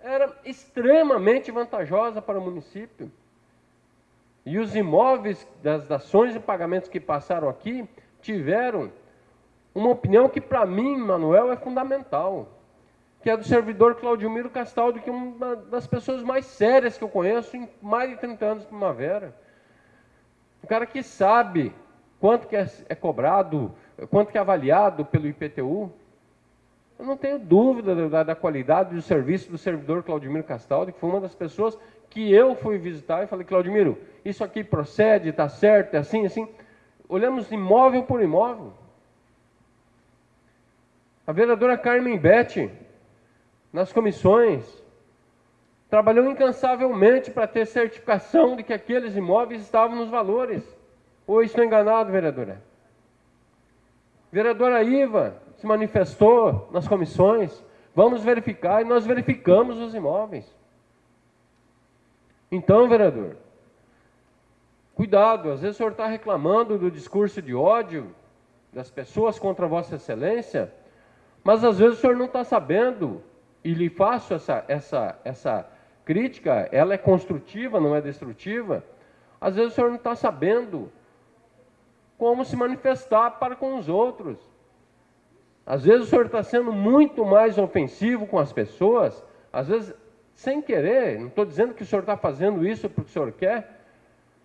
era extremamente vantajosa para o município. E os imóveis das dações e pagamentos que passaram aqui tiveram uma opinião que, para mim, Manuel, é fundamental, que é do servidor Claudio Miro Castaldo, que é uma das pessoas mais sérias que eu conheço em mais de 30 anos de primavera. Um cara que sabe quanto que é, é cobrado, quanto que é avaliado pelo IPTU. Eu não tenho dúvida da, da qualidade do serviço do servidor Claudimiro Castaldi, que foi uma das pessoas que eu fui visitar e falei, Claudimiro, isso aqui procede, está certo, é assim, assim. Olhamos imóvel por imóvel. A vereadora Carmen Bete, nas comissões, trabalhou incansavelmente para ter certificação de que aqueles imóveis estavam nos valores. Ou estou enganado, vereadora? Vereadora Iva se manifestou nas comissões, vamos verificar, e nós verificamos os imóveis. Então, vereador, cuidado, às vezes o senhor está reclamando do discurso de ódio das pessoas contra Vossa Excelência, mas às vezes o senhor não está sabendo, e lhe faço essa, essa, essa crítica, ela é construtiva, não é destrutiva. Às vezes o senhor não está sabendo como se manifestar para com os outros. Às vezes o senhor está sendo muito mais ofensivo com as pessoas, às vezes sem querer, não estou dizendo que o senhor está fazendo isso porque o senhor quer,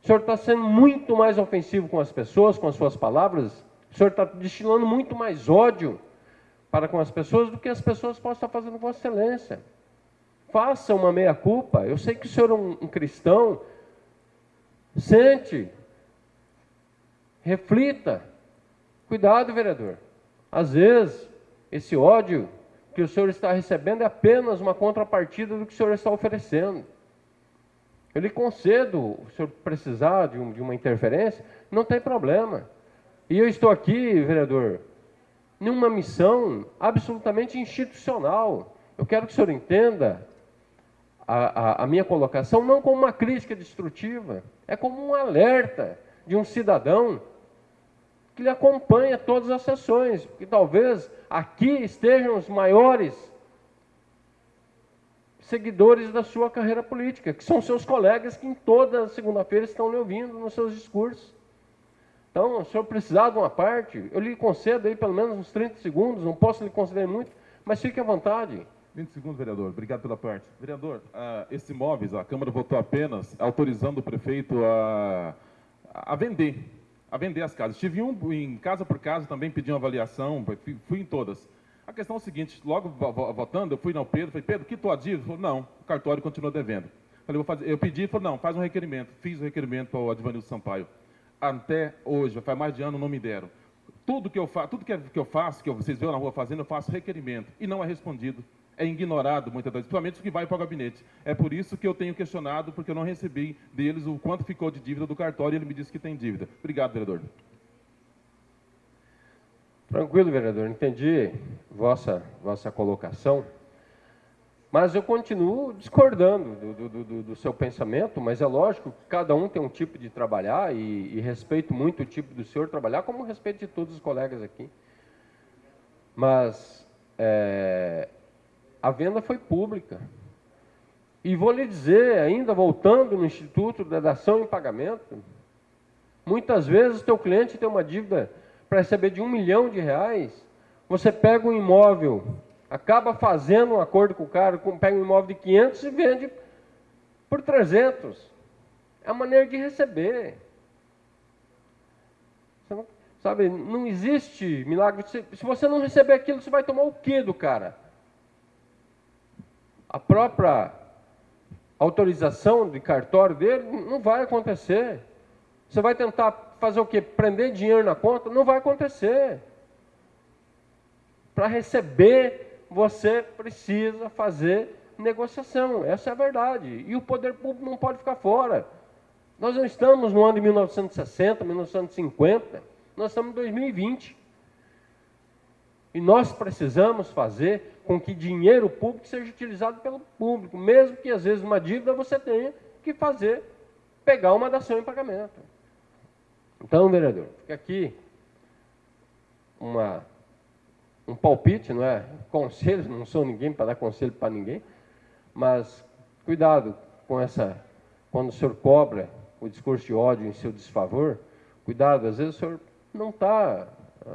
o senhor está sendo muito mais ofensivo com as pessoas, com as suas palavras, o senhor está destilando muito mais ódio para com as pessoas do que as pessoas possam estar fazendo com Vossa Excelência. Faça uma meia-culpa. Eu sei que o senhor é um, um cristão. Sente. Reflita. Cuidado, vereador. Às vezes, esse ódio que o senhor está recebendo é apenas uma contrapartida do que o senhor está oferecendo. Eu lhe concedo, o senhor precisar de, um, de uma interferência, não tem problema. E eu estou aqui, vereador, numa missão absolutamente institucional. Eu quero que o senhor entenda a, a, a, minha colocação não como uma crítica destrutiva, é como um alerta de um cidadão que lhe acompanha todas as sessões, porque talvez aqui estejam os maiores seguidores da sua carreira política, que são seus colegas que em toda segunda-feira estão lhe ouvindo nos seus discursos. Então, se eu precisar de uma parte, eu lhe concedo aí pelo menos uns 30 segundos, não posso lhe conceder muito, mas fique à vontade. 20 segundos, vereador. Obrigado pela parte. Vereador, uh, esses imóveis, a Câmara votou apenas autorizando o prefeito a, a vender, a vender as casas. Tive um em casa por casa, também pedi uma avaliação, fui em todas. A questão é o seguinte, logo votando, eu fui no Pedro, falei, Pedro, que tua dívida? Falei, não, o cartório continua devendo. Falei, vou fazer, eu pedi, falei, não, faz um requerimento. Fiz o requerimento para o Advanildo Sampaio até hoje, faz mais de ano, não me deram. Tudo que eu, fa tudo que, que eu faço, que vocês veem na rua fazendo, eu faço requerimento e não é respondido. É ignorado muitas vezes, principalmente o que vai para o gabinete. É por isso que eu tenho questionado, porque eu não recebi deles o quanto ficou de dívida do cartório e ele me disse que tem dívida. Obrigado, vereador. Tranquilo, vereador. Entendi vossa, vossa colocação. Mas eu continuo discordando do, do, do, do, seu pensamento, mas é lógico que cada um tem um tipo de trabalhar e, e, respeito muito o tipo do senhor trabalhar, como respeito de todos os colegas aqui. Mas é, a venda foi pública. E vou lhe dizer, ainda voltando no Instituto da Dação em Pagamento, muitas vezes o teu cliente tem uma dívida para receber de um milhão de reais, você pega um imóvel acaba fazendo um acordo com o cara, pega um imóvel de 500 e vende por 300. É a maneira de receber. Não, sabe, não existe milagre. Se você não receber aquilo, você vai tomar o quê do cara? A própria autorização de cartório dele não vai acontecer. Você vai tentar fazer o quê? Prender dinheiro na conta? Não vai acontecer. Para receber você precisa fazer negociação. Essa é a verdade. E o poder público não pode ficar fora. Nós não estamos no ano de 1960, 1950, nós estamos em 2020. E nós precisamos fazer com que dinheiro público seja utilizado pelo público, mesmo que às vezes uma dívida você tenha que fazer, pegar uma dação em pagamento. Então, vereador, fica aqui uma um palpite, não é? Conselho, não sou ninguém para dar conselho para ninguém, mas cuidado com essa, quando o senhor cobra o discurso de ódio em seu desfavor, cuidado, às vezes o senhor não está,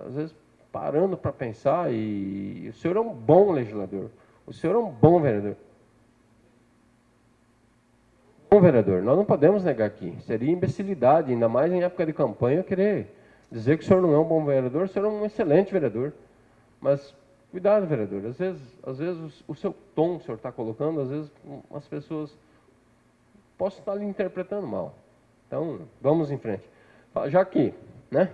às vezes, parando para pensar e o senhor é um bom legislador, o senhor é um bom vereador. Bom vereador, nós não podemos negar aqui, seria imbecilidade, ainda mais em época de campanha, querer dizer que o senhor não é um bom vereador, o senhor é um excelente vereador. Mas cuidado, vereador, às vezes, às vezes o seu tom que o senhor está colocando, às vezes as pessoas possam estar lhe interpretando mal. Então, vamos em frente. Já que, né,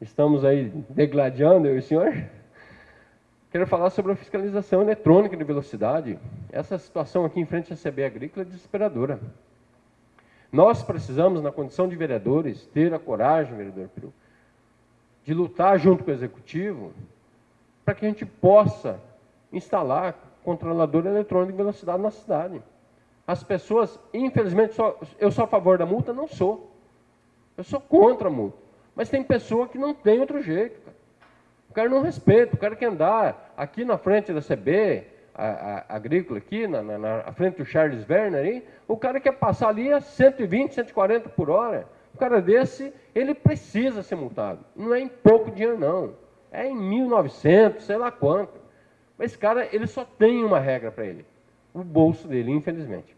estamos aí degladiando, eu e o senhor, quero falar sobre a fiscalização eletrônica de velocidade. Essa situação aqui em frente à CB Agrícola é desesperadora. Nós precisamos, na condição de vereadores, ter a coragem, vereador Peru, de lutar junto com o Executivo para que a gente possa instalar controlador eletrônico de velocidade na cidade. As pessoas, infelizmente, só, eu sou a favor da multa? Não sou. Eu sou contra a multa. Mas tem pessoa que não tem outro jeito. Cara. O cara não respeita, o cara quer andar aqui na frente da CB, a, a, agrícola aqui, na, na, na, frente do Charles Werner, aí, o cara quer passar ali a 120, 140 por hora. O cara desse, ele precisa ser multado. Não é em pouco dinheiro, não é em 1900, sei lá quanto. Mas esse cara, ele só tem uma regra para ele: o bolso dele, infelizmente.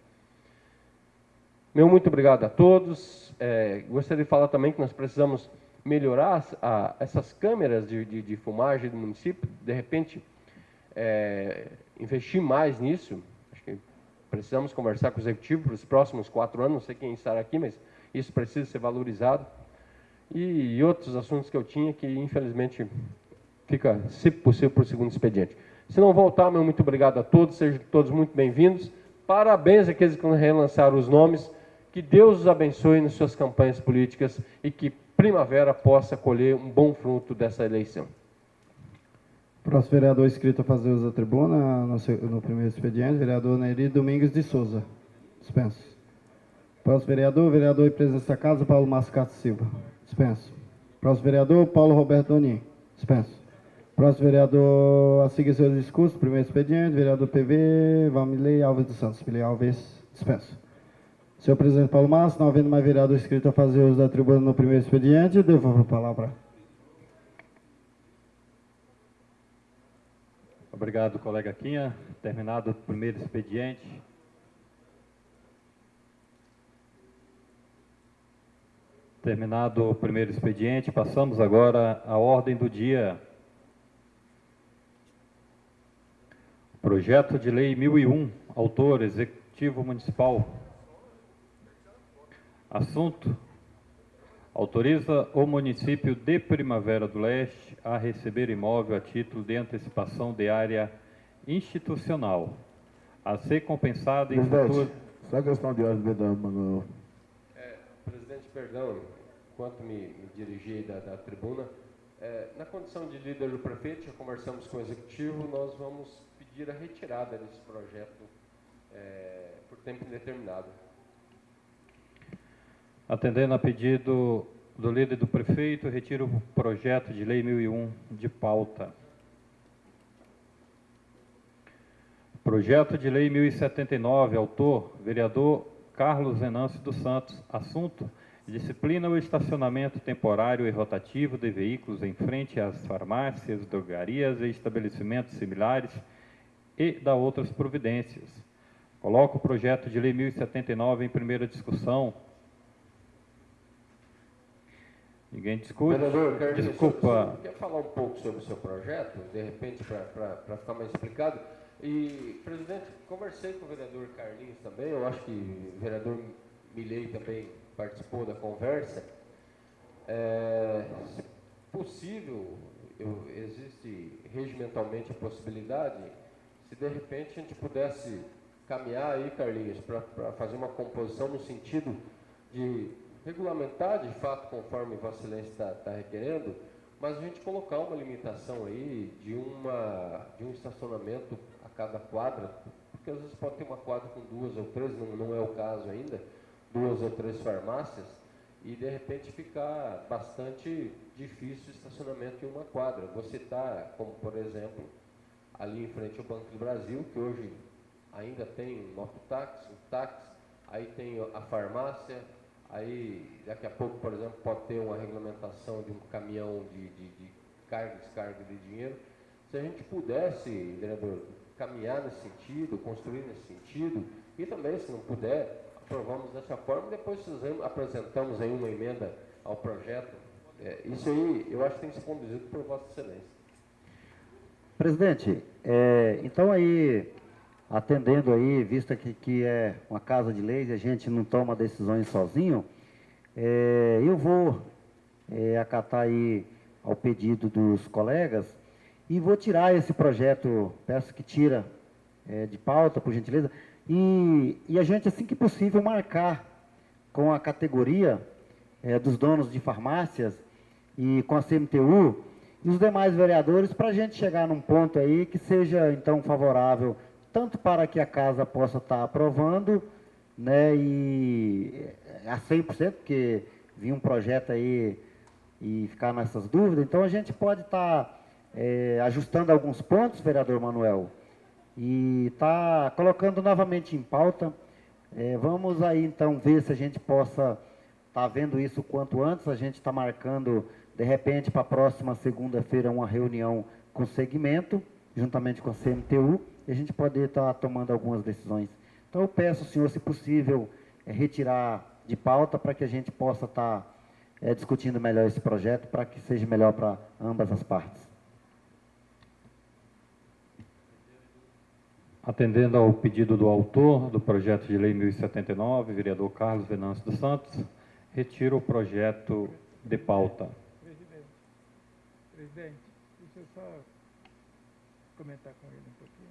Meu muito obrigado a todos. É, gostaria de falar também que nós precisamos melhorar a, essas câmeras de, de, de, fumagem do município. De repente, é, investir mais nisso. Acho que precisamos conversar com o executivo para os próximos quatro anos. Não sei quem estará aqui, mas isso precisa ser valorizado. E, e outros assuntos que eu tinha que, infelizmente, fica, se possível, para o segundo expediente. Se não voltar, meu muito obrigado a todos, sejam todos muito bem-vindos. Parabéns àqueles que relançaram os nomes. Que Deus os abençoe nas suas campanhas políticas e que primavera possa colher um bom fruto dessa eleição. Próximo vereador inscrito a fazer uso da tribuna, no, primeiro expediente, vereador Nery Domingos de Souza. Dispenso. Próximo vereador, vereador e presidente da casa, Paulo Mascato Silva. Dispenso. Próximo vereador, Paulo Roberto Donin. Dispenso. Próximo vereador a seguir seu discurso, primeiro expediente, vereador PV, Vamilei Alves dos Santos. Vamilei Alves, dispenso. Senhor presidente Paulo Márcio, não havendo mais vereador inscrito a fazer uso da tribuna no primeiro expediente, devolvo a palavra. Obrigado, colega Quinha. Terminado o primeiro expediente. Terminado o primeiro expediente, passamos agora à ordem do dia. Projeto de Lei 1001, autor Executivo Municipal. Assunto: autoriza o município de Primavera do Leste a receber imóvel a título de antecipação de área institucional, a ser compensado em futuro. Só questão de ordem, Mano. É, presidente, perdão, enquanto me, me dirigi da, da tribuna, é, na condição de líder do prefeito, já conversamos com o executivo, nós vamos pedir a retirada desse projeto é, por tempo indeterminado. Atendendo a pedido do líder do prefeito, retiro o projeto de lei 1001 de pauta. Projeto de lei 1079, autor, vereador Carlos Venâncio dos Santos. Assunto, disciplina o estacionamento temporário e rotativo de veículos em frente às farmácias, drogarias e estabelecimentos similares e da outras providências. Coloco o projeto de lei 1079 em primeira discussão. Ninguém discute? Vereador, quero Desculpa. Você quer falar um pouco sobre o seu projeto, de repente, para ficar mais explicado? E, presidente, conversei com o vereador Carlinhos também, eu acho que o vereador Milei também participou da conversa. É, possível, eu, existe regimentalmente a possibilidade se de repente a gente pudesse caminhar aí, Carlinhos, para fazer uma composição no sentido de regulamentar de fato conforme Vossa Excelência está tá requerendo, mas a gente colocar uma limitação aí de, uma, de um estacionamento a cada quadra, porque às vezes pode ter uma quadra com duas ou três, não, não é o caso ainda, duas ou três farmácias, e de repente ficar bastante difícil o estacionamento em uma quadra. Você está, como por exemplo, ali em frente ao Banco do Brasil, que hoje ainda tem um mototáxi, um táxi, aí tem a farmácia, aí daqui a pouco, por exemplo, pode ter uma regulamentação de um caminhão de, de, de carga e descarga de dinheiro. Se a gente pudesse, vereador, caminhar nesse sentido, construir nesse sentido, e também, se não puder, aprovamos dessa forma, depois apresentamos aí uma emenda ao projeto. É, isso aí, eu acho que tem que ser conduzido por Vossa Excelência. Presidente, é, então aí, atendendo aí, vista que, que é uma casa de leis e a gente não toma decisões sozinho, é, eu vou é, acatar aí ao pedido dos colegas e vou tirar esse projeto, peço que tira é, de pauta, por gentileza, e, e, a gente, assim que possível, marcar com a categoria é, dos donos de farmácias e com a CMTU e os demais vereadores para a gente chegar num ponto aí que seja, então, favorável tanto para que a casa possa estar aprovando, né, e a 100%, porque vinha um projeto aí e ficar nessas dúvidas, então a gente pode estar é, ajustando alguns pontos, vereador Manuel, e está colocando novamente em pauta. É, vamos aí então ver se a gente possa estar tá vendo isso quanto antes. A gente está marcando, de repente, para a próxima segunda-feira, uma reunião com o segmento, juntamente com a CMTU, e a gente poder estar tá tomando algumas decisões. Então eu peço, senhor, se possível, é, retirar de pauta para que a gente possa estar tá, é, discutindo melhor esse projeto, para que seja melhor para ambas as partes. Atendendo ao pedido do autor do projeto de lei 1079, vereador Carlos Venâncio dos Santos, retiro o projeto de pauta. Presidente, presidente, deixa eu só comentar com ele um pouquinho.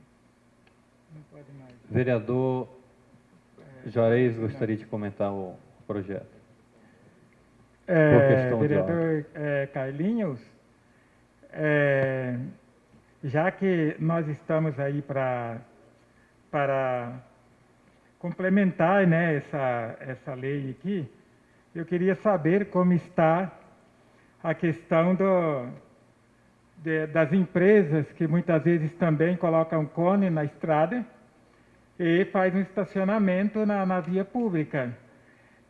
Não pode mais. Vereador Juarez gostaria de comentar o projeto. É, vereador é, Carlinhos, é, já que nós estamos aí para para complementar né, essa, essa lei aqui, eu queria saber como está a questão do, de, das empresas que muitas vezes também colocam cone na estrada e faz um estacionamento na, na via pública.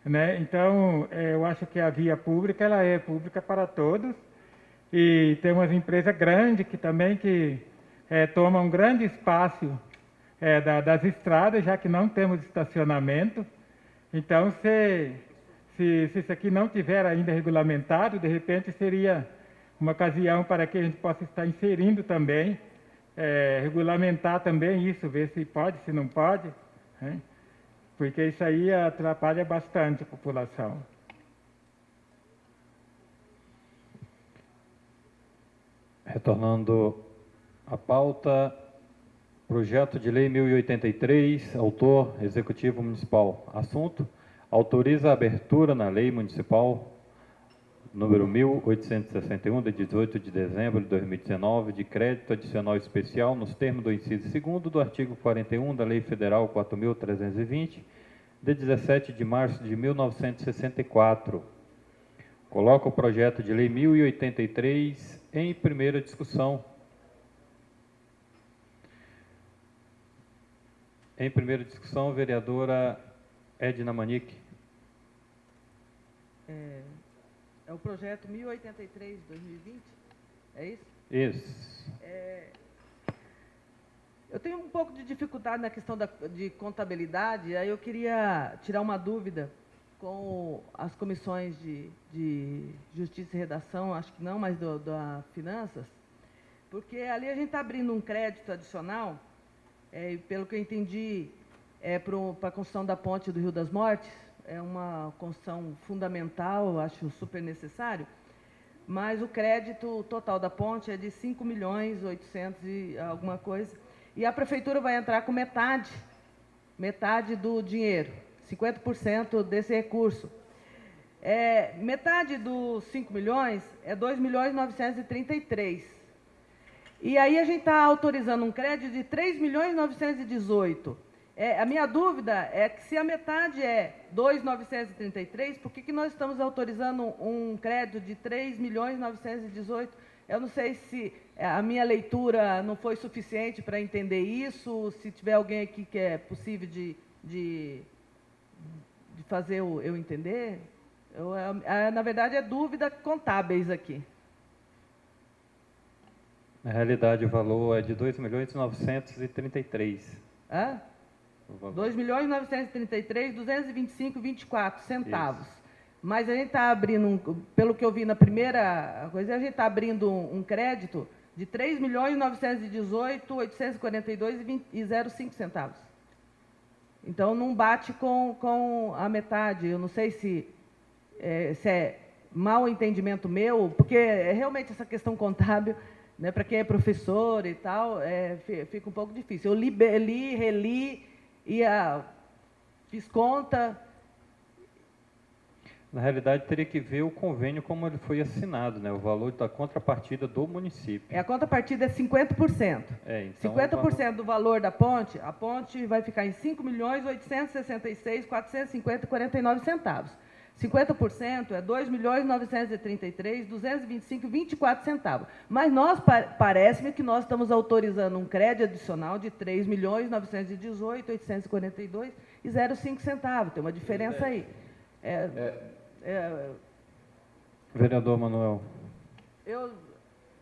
Né? Então, é, eu acho que a via pública ela é pública para todos e tem umas empresas grandes que também que é, tomam um grande espaço é, da, das estradas, já que não temos estacionamento. Então, se, se, se isso aqui não tiver ainda regulamentado, de repente seria uma ocasião para que a gente possa estar inserindo também, é, regulamentar também isso, ver se pode, se não pode, né? porque isso aí atrapalha bastante a população. Retornando à pauta, Projeto de Lei 1083, autor Executivo Municipal. Assunto: autoriza a abertura na Lei Municipal número 1861, de 18 de dezembro de 2019, de crédito adicional especial nos termos do inciso 2 do artigo 41 da Lei Federal 4320, de 17 de março de 1964. Coloca o projeto de Lei 1083 em primeira discussão. Em primeira discussão, vereadora Edna Manique. É, é o projeto 1083 de 2020? É isso? Isso. É, eu tenho um pouco de dificuldade na questão da, de contabilidade, aí eu queria tirar uma dúvida com as comissões de, de Justiça e Redação, acho que não, mas do, da Finanças, porque ali a gente está abrindo um crédito adicional é, pelo que eu entendi, é para a construção da ponte do Rio das Mortes, é uma construção fundamental, acho super necessário, mas o crédito total da ponte é de 5 milhões 800 e alguma coisa, e a prefeitura vai entrar com metade, metade do dinheiro, 50% desse recurso. É, metade dos 5 milhões é 2 milhões 933. E aí a gente está autorizando um crédito de 3 milhões 918. É, a minha dúvida é que se a metade é 2.933, por que, que nós estamos autorizando um crédito de 3 milhões 918? Eu não sei se a minha leitura não foi suficiente para entender isso, se tiver alguém aqui que é possível de, de, de fazer eu, eu entender. Eu, é, na verdade, é dúvida contábeis aqui. Na realidade, o valor é de 2 milhões 933. Hã? 2 milhões 933, 225, 24 centavos. Isso. Mas a gente está abrindo, um, pelo que eu vi na primeira coisa, a gente está abrindo um, um, crédito de 3 milhões 918, 842 e 05 centavos. Então não bate com, com a metade. Eu não sei se é, se é mau entendimento meu, porque é realmente essa questão contábil, né, para quem é professor e tal, é, fica um pouco difícil. Eu li, li reli, ia, fiz conta. Na realidade, teria que ver o convênio como ele foi assinado, né? o valor da contrapartida do município. É, a contrapartida é 50%. É, então 50% valor... do valor da ponte, a ponte vai ficar em R$ 5.866.450,49. 50% é 2 milhões 933, 225, 24 centavos. Mas nós, parece-me que nós estamos autorizando um crédito adicional de 3 milhões 918, 842 e 0,5 centavos. Tem uma diferença aí. É, é, é, Vereador Manuel. Eu,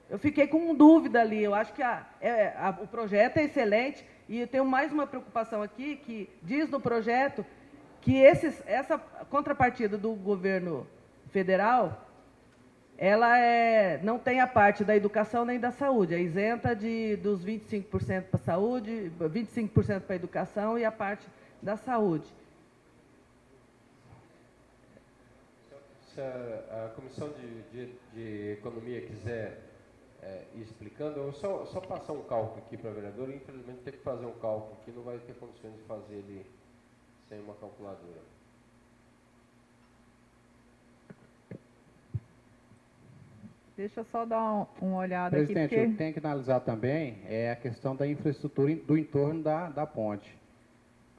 eu fiquei com dúvida ali. Eu acho que a, é, a, o projeto é excelente e eu tenho mais uma preocupação aqui, que diz no projeto que esses, essa contrapartida do governo federal, ela é, não tem a parte da educação nem da saúde, é isenta de, dos 25% para a saúde, 25% para a educação e a parte da saúde. Se a, a Comissão de, de, de, Economia quiser é, ir explicando, eu só, só passar um cálculo aqui para a vereadora, infelizmente tem que fazer um cálculo aqui, não vai ter condições de fazer ele sem uma calculadora. Deixa eu só dar uma olhada Presidente, aqui. Presidente, porque... tem que analisar também é a questão da infraestrutura do entorno da, da ponte.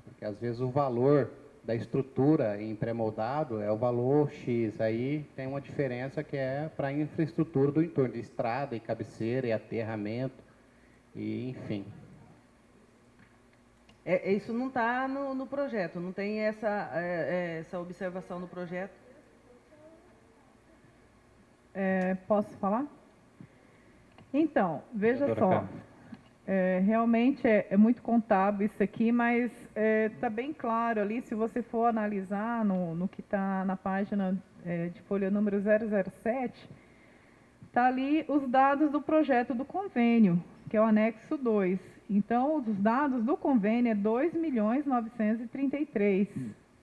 Porque às vezes o valor da estrutura em pré-moldado é o valor X. Aí tem uma diferença que é para a infraestrutura do entorno, de estrada e cabeceira e aterramento, e enfim. É, isso não está no, no, projeto, não tem essa, é, é essa observação no projeto. É, posso falar? Então, veja só. É, realmente é, é, muito contábil isso aqui, mas está bem claro ali, se você for analisar no, no que está na página de folha número 007, está ali os dados do projeto do convênio, que é o anexo 2. Então, os dados do convênio é 2 milhões 933,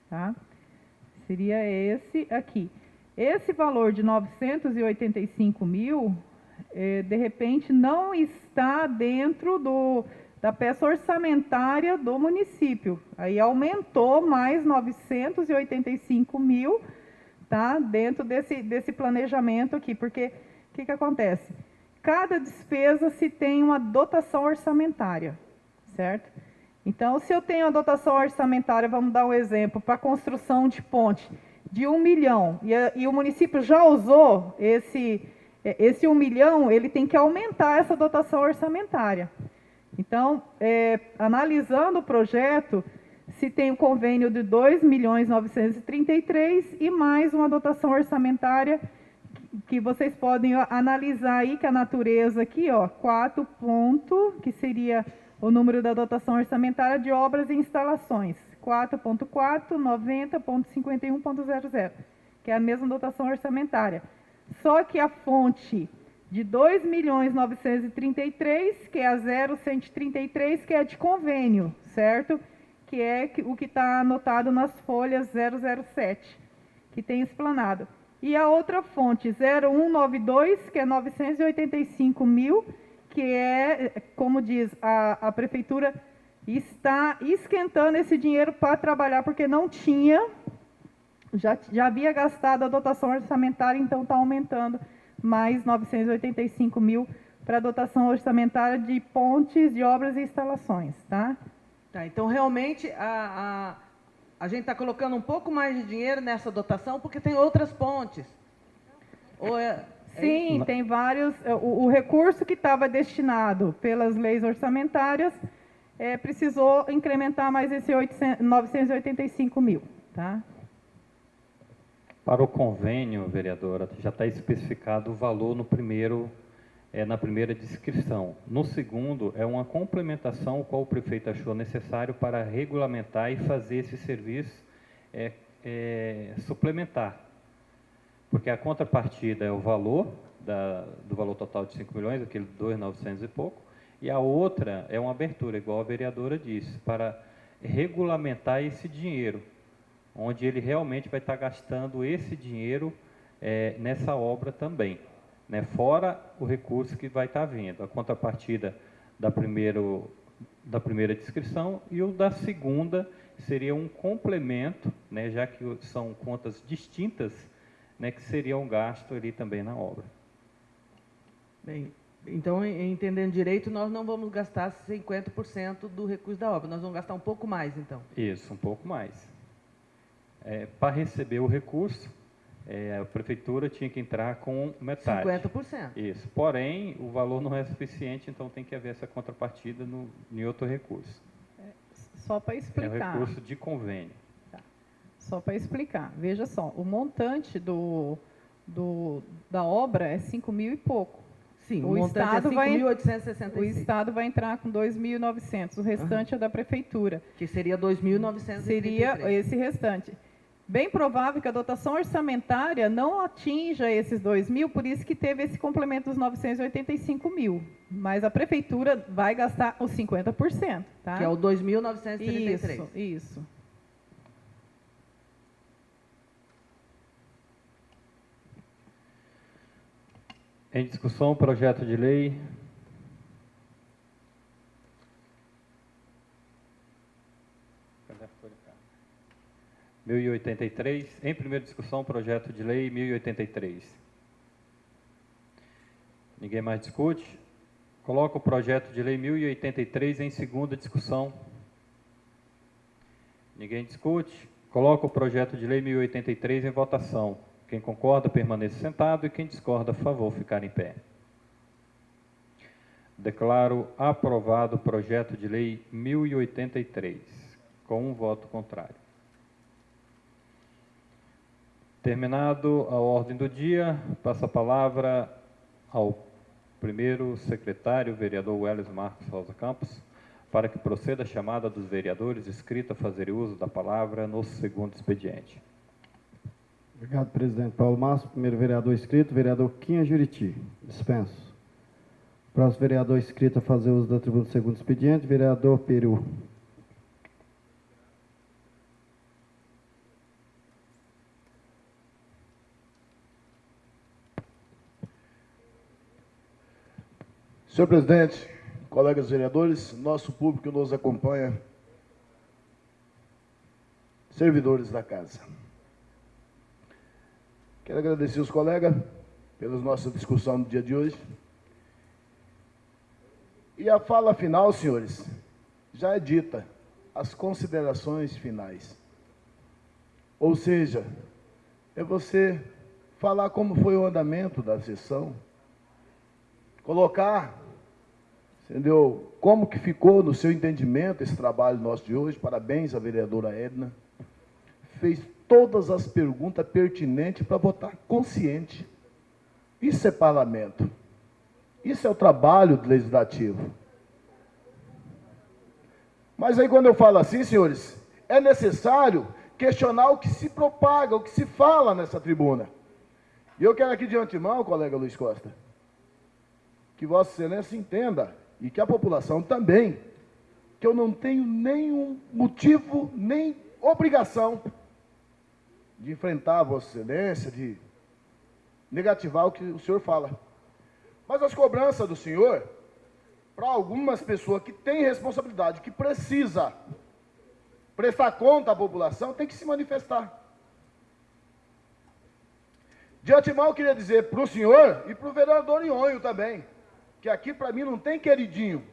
tá? Seria esse aqui. Esse valor de 985 mil, é, de repente, não está dentro do, da peça orçamentária do município. Aí aumentou mais 985 mil, tá? Dentro desse, desse planejamento aqui, porque o que, que acontece? Cada despesa se tem uma dotação orçamentária, certo? Então, se eu tenho a dotação orçamentária, vamos dar um exemplo, para construção de ponte de um milhão, e, a, e, o município já usou esse, esse um milhão, ele tem que aumentar essa dotação orçamentária. Então, é, analisando o projeto, se tem o um convênio de 2 milhões 933 e mais uma dotação orçamentária que vocês podem analisar aí que a natureza aqui, ó, 4 ponto, que seria o número da dotação orçamentária de obras e instalações, 4.4, 90.51.00, que é a mesma dotação orçamentária. Só que a fonte de 2 milhões 933, que é a 0,133, que é de convênio, certo? Que é o que está anotado nas folhas 007, que tem explanado. E a outra fonte, 0192, que é 985 mil, que é, como diz, a, a prefeitura está esquentando esse dinheiro para trabalhar, porque não tinha, já, já havia gastado a dotação orçamentária, então está aumentando mais 985 mil para a dotação orçamentária de pontes, de obras e instalações. Tá? Tá, então realmente a, a, a gente está colocando um pouco mais de dinheiro nessa dotação porque tem outras pontes. Ou é, é Sim, isso? tem vários. é, O, o recurso que estava destinado pelas leis orçamentárias é, precisou incrementar mais esse 800, 985 mil. Tá? Para o convênio, vereadora, já está especificado o valor no primeiro, é, na primeira descrição. No segundo, é uma complementação o qual o prefeito achou necessário para regulamentar e fazer esse serviço é, é, suplementar. Porque a contrapartida é o valor da, do valor total de 5 milhões, aquele 2.900 e pouco, e a outra é uma abertura, igual a vereadora disse, para regulamentar esse dinheiro onde ele realmente vai estar gastando esse dinheiro é, nessa obra também, né? fora o recurso que vai estar vindo, a contrapartida da, primeiro, da primeira descrição e o da segunda seria um complemento, né? já que são contas distintas, né? que seria um gasto ali também na obra. Bem, então, entendendo direito, nós não vamos gastar 50% do recurso da obra, nós vamos gastar um pouco mais, então. Isso, um pouco mais. É, para receber o recurso, é, a prefeitura tinha que entrar com metade. 50%. Isso. Porém, o valor não é suficiente, então tem que haver essa contrapartida no, em outro recurso. Só para É o explicar. recurso de convênio. Só para explicar. Veja só, o montante do, do, da obra é 5 mil e pouco. Sim, o montante é vai- 5.865. O Estado vai entrar com 2.900, o restante é da Prefeitura. Que seria 2.933. Seria esse restante. Bem provável que a dotação orçamentária não atinja esses 2 mil, por isso que teve esse complemento dos 985 mil. Mas a Prefeitura vai gastar os 50%. Tá? Que é o 2.933. Isso, isso. Em discussão, projeto de lei. Cadê a folha, cara? 1083. Em primeira discussão, projeto de lei 1083. Ninguém mais discute? Coloca o projeto de lei 1083 em segunda discussão. Ninguém discute? Coloca o projeto de lei 1083 em votação. Quem concorda, permaneça sentado e quem discorda, favor, ficar em pé. Declaro aprovado o projeto de lei 1083, com um voto contrário. Terminado a ordem do dia, passo a palavra ao primeiro secretário, vereador Welles Marcos Rosa Campos, para que proceda a chamada dos vereadores inscritos a fazer uso da palavra no segundo expediente. Obrigado, presidente Paulo Márcio. Primeiro vereador inscrito, vereador Quinha Juriti. Dispenso. Próximo vereador inscrito a fazer uso da tribuna do segundo expediente, vereador Peru. Senhor presidente, colegas vereadores, nosso público que nos acompanha, servidores da casa. Quero agradecer os colegas pela nossa discussão no dia de hoje. E a fala final, senhores, já é dita, as considerações finais. Ou seja, é você falar como foi o andamento da sessão, colocar, entendeu, como que ficou no seu entendimento esse trabalho nosso de hoje. Parabéns à vereadora Edna. Fez todas as perguntas pertinentes para votar consciente. Isso é parlamento. Isso é o trabalho legislativo. Mas aí quando eu falo assim, senhores, é necessário questionar o que se propaga, o que se fala nessa tribuna. E eu quero aqui de antemão, colega Luiz Costa, que Vossa Excelência entenda, e que a população também, que eu não tenho nenhum motivo, nem obrigação de enfrentar a Vossa Excelência, de negativar o que o senhor fala. Mas as cobranças do senhor, para algumas pessoas que têm responsabilidade, que precisa prestar conta à população, tem que se manifestar. De antemão, eu queria dizer para o senhor e para o vereador Ionho também, que aqui para mim não tem queridinho.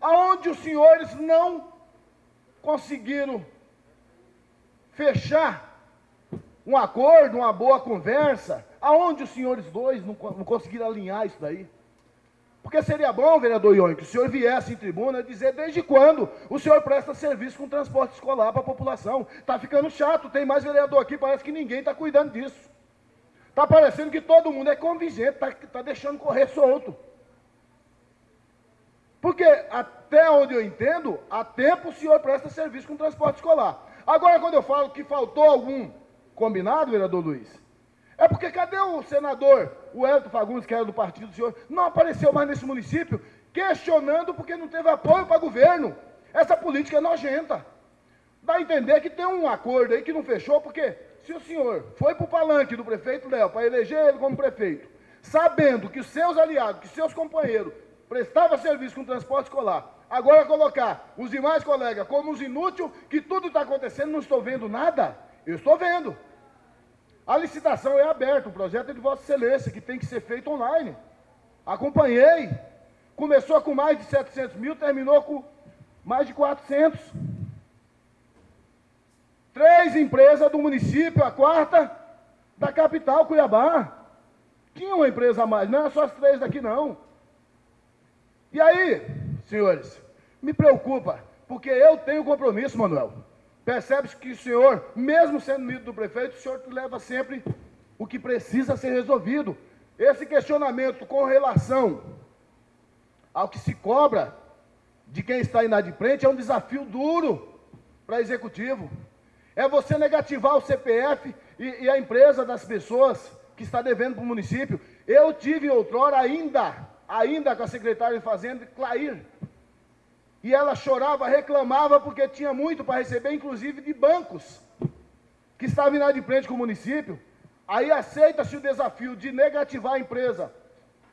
Aonde os senhores não conseguiram fechar um acordo, uma boa conversa, aonde os senhores dois não, não conseguiram alinhar isso daí? Porque seria bom, vereador Ione, que o senhor viesse em tribuna dizer desde quando o senhor presta serviço com transporte escolar para a população. Está ficando chato, tem mais vereador aqui, parece que ninguém está cuidando disso. Está parecendo que todo mundo é convigente, está tá deixando correr solto. Porque até onde eu entendo, há tempo o senhor presta serviço com transporte escolar. Agora, quando eu falo que faltou algum combinado, vereador Luiz, é porque cadê o senador, o Elton Fagundes, que era do partido do senhor, não apareceu mais nesse município, questionando porque não teve apoio para governo. Essa política é nojenta. Dá a entender que tem um acordo aí que não fechou, porque se o senhor foi para o palanque do prefeito Léo para eleger ele como prefeito, sabendo que os seus aliados, que seus companheiros prestavam serviço com transporte escolar, agora colocar os demais colegas como os inúteis, que tudo está acontecendo, não estou vendo nada, eu estou vendo. A licitação é aberta, o projeto é de Vossa Excelência, que tem que ser feito online. Acompanhei. Começou com mais de 700 mil, terminou com mais de 400. Três empresas do município, a quarta da capital, Cuiabá. Tinha uma empresa a mais, não é só as três daqui não. E aí, senhores, me preocupa, porque eu tenho compromisso, Manuel. Percebe-se que o senhor, mesmo sendo amigo do prefeito, o senhor leva sempre o que precisa ser resolvido. Esse questionamento com relação ao que se cobra de quem está inadimplente é um desafio duro para executivo. É você negativar o CPF e, e a empresa das pessoas que está devendo para o município. Eu tive outrora ainda, ainda com a secretária de Fazenda, Clair, e ela chorava, reclamava, porque tinha muito para receber, inclusive de bancos, que estavam inadimplentes com o município. Aí aceita-se o desafio de negativar a empresa.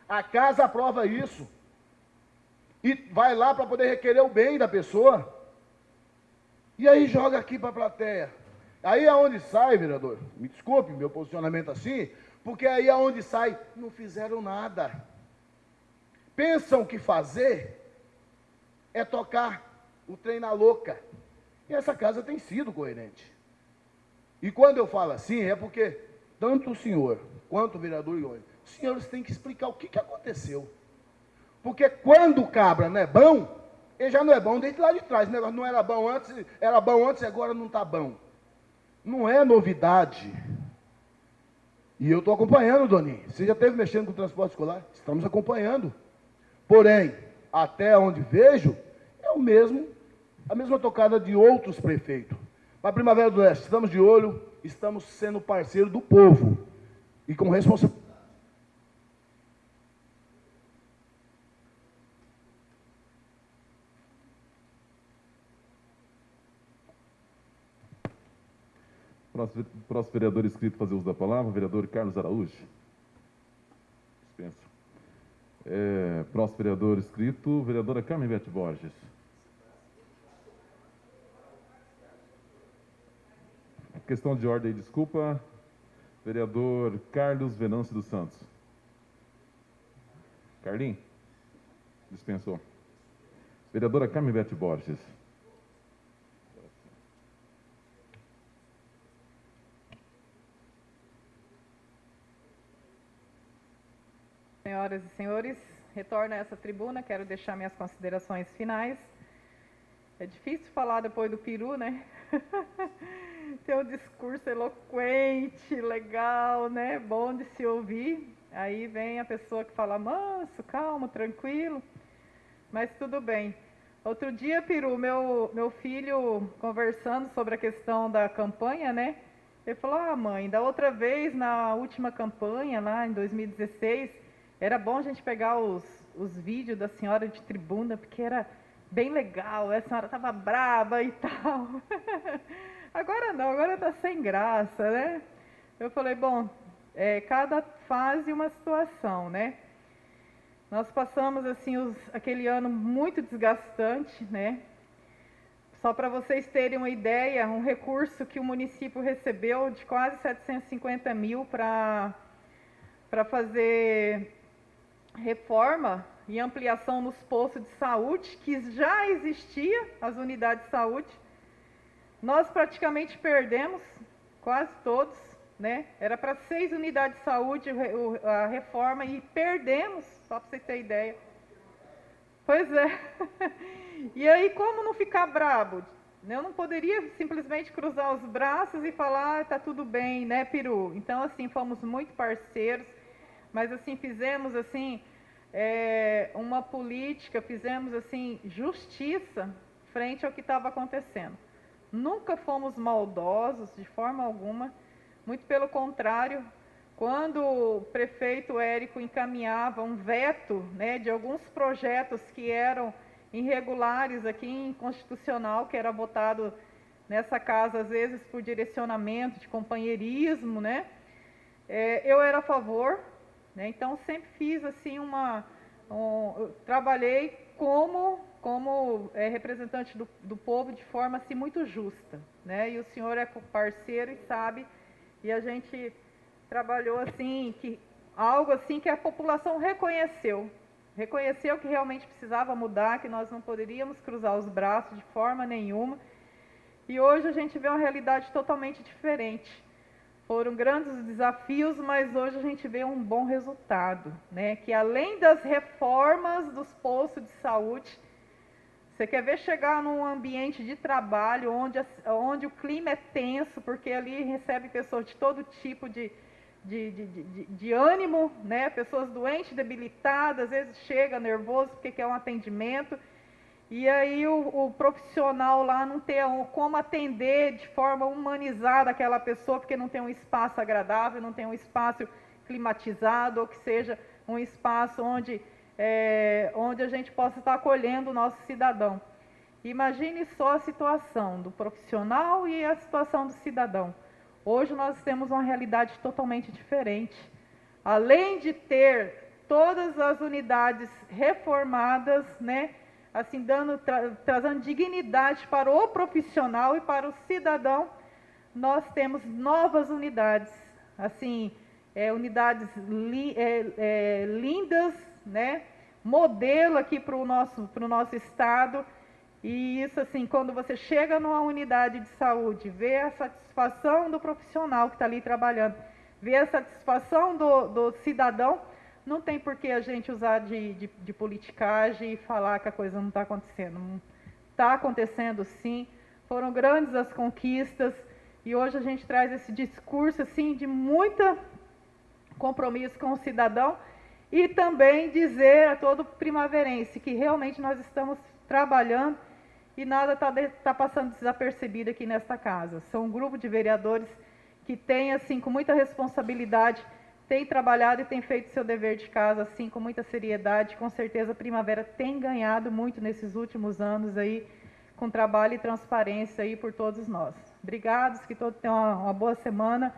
A casa aprova isso. E vai lá para poder requerer o bem da pessoa. E aí joga aqui para a plateia. Aí é onde sai, vereador. Me desculpe meu posicionamento assim, porque aí é onde sai, não fizeram nada. Pensam que fazer é tocar o trem na louca. E essa casa tem sido coerente. E quando eu falo assim, é porque tanto o senhor quanto o vereador Ione, os senhores têm que explicar o que, que aconteceu. Porque quando o cabra não é bom, ele já não é bom desde lá de trás. O negócio não era bom antes, era bom antes e agora não está bom. Não é novidade. E eu estou acompanhando, Doninho. Você já esteve mexendo com o transporte escolar? Estamos acompanhando. Porém, até onde vejo, é o mesmo, a mesma tocada de outros prefeitos. Para a Primavera do Oeste, estamos de olho, estamos sendo parceiro do povo e com responsabilidade. Próximo vereador inscrito fazer uso da palavra, vereador Carlos Araújo. É, próximo vereador inscrito, vereadora Carmen Bete Borges. Questão de ordem, desculpa. Vereador Carlos Venâncio dos Santos. Carlinhos? Dispensou. Vereadora Carmen Bete Borges. Senhoras e senhores, retorno a essa tribuna, quero deixar minhas considerações finais. É difícil falar depois do peru, né? Ter um discurso eloquente, legal, né? Bom de se ouvir. Aí vem a pessoa que fala manso, calmo, tranquilo. Mas tudo bem. Outro dia, Peru, meu, meu filho conversando sobre a questão da campanha, né? Ele falou: Ah, mãe, da outra vez, na última campanha, lá em 2016, era bom a gente pegar os, os vídeos da senhora de tribuna, porque era bem legal, a senhora estava braba e tal. agora não, agora está sem graça, né? Eu falei, bom, é, cada fase uma situação, né? Nós passamos assim os, aquele ano muito desgastante, né? Só para vocês terem uma ideia, um recurso que o município recebeu de quase 750 mil para fazer reforma e ampliação nos postos de saúde, que já existia, as unidades de saúde, nós praticamente perdemos, quase todos, né? Era para seis unidades de saúde a reforma e perdemos, só para você ter ideia. Pois é. E aí, como não ficar brabo? Eu não poderia simplesmente cruzar os braços e falar, ah, tá tudo bem, né, Peru? Então, assim, fomos muito parceiros, mas assim, fizemos assim, é, uma política, fizemos assim, justiça frente ao que estava acontecendo. Nunca fomos maldosos, de forma alguma, muito pelo contrário, quando o prefeito Érico encaminhava um veto né, de alguns projetos que eram irregulares aqui em constitucional, que era votado nessa casa, às vezes por direcionamento de companheirismo, né? É, eu era a favor, né? então sempre fiz assim uma. Um, trabalhei como, como é, representante do, do povo de forma assim, muito justa. Né? E o senhor é parceiro e sabe, e a gente trabalhou assim, que algo assim que a população reconheceu. Reconheceu que realmente precisava mudar, que nós não poderíamos cruzar os braços de forma nenhuma. E hoje a gente vê uma realidade totalmente diferente. Foram grandes desafios, mas hoje a gente vê um bom resultado, né? Que além das reformas dos postos de saúde, você quer ver chegar num ambiente de trabalho onde, onde o clima é tenso, porque ali recebe pessoas de todo tipo de, de, de, de, de, ânimo, né? pessoas doentes, debilitadas, às vezes chega nervoso porque quer um atendimento, e aí o, o, profissional lá não tem como atender de forma humanizada aquela pessoa, porque não tem um espaço agradável, não tem um espaço climatizado, ou que seja um espaço onde, é, onde a gente possa estar acolhendo o nosso cidadão. Imagine só a situação do profissional e a situação do cidadão. Hoje nós temos uma realidade totalmente diferente. Além de ter todas as unidades reformadas, né, assim dando tra trazendo dignidade para o profissional e para o cidadão, nós temos novas unidades, assim, é, unidades li é, é, lindas, né, modelo aqui para o nosso, nosso estado. E isso, assim, quando você chega numa unidade de saúde, vê a satisfação do profissional que está ali trabalhando, vê a satisfação do, do, cidadão, não tem por que a gente usar de, de, de politicagem e falar que a coisa não está acontecendo. Está acontecendo sim, foram grandes as conquistas, e hoje a gente traz esse discurso, assim, de muita compromisso com o cidadão, e também dizer a todo primaverense que realmente nós estamos trabalhando e nada está tá passando desapercebido aqui nesta casa. São um grupo de vereadores que tem, assim, com muita responsabilidade, tem trabalhado e tem feito seu dever de casa, assim, com muita seriedade. Com certeza a Primavera tem ganhado muito nesses últimos anos aí, com trabalho e transparência aí por todos nós. Obrigados, que todos tenham uma, uma boa semana.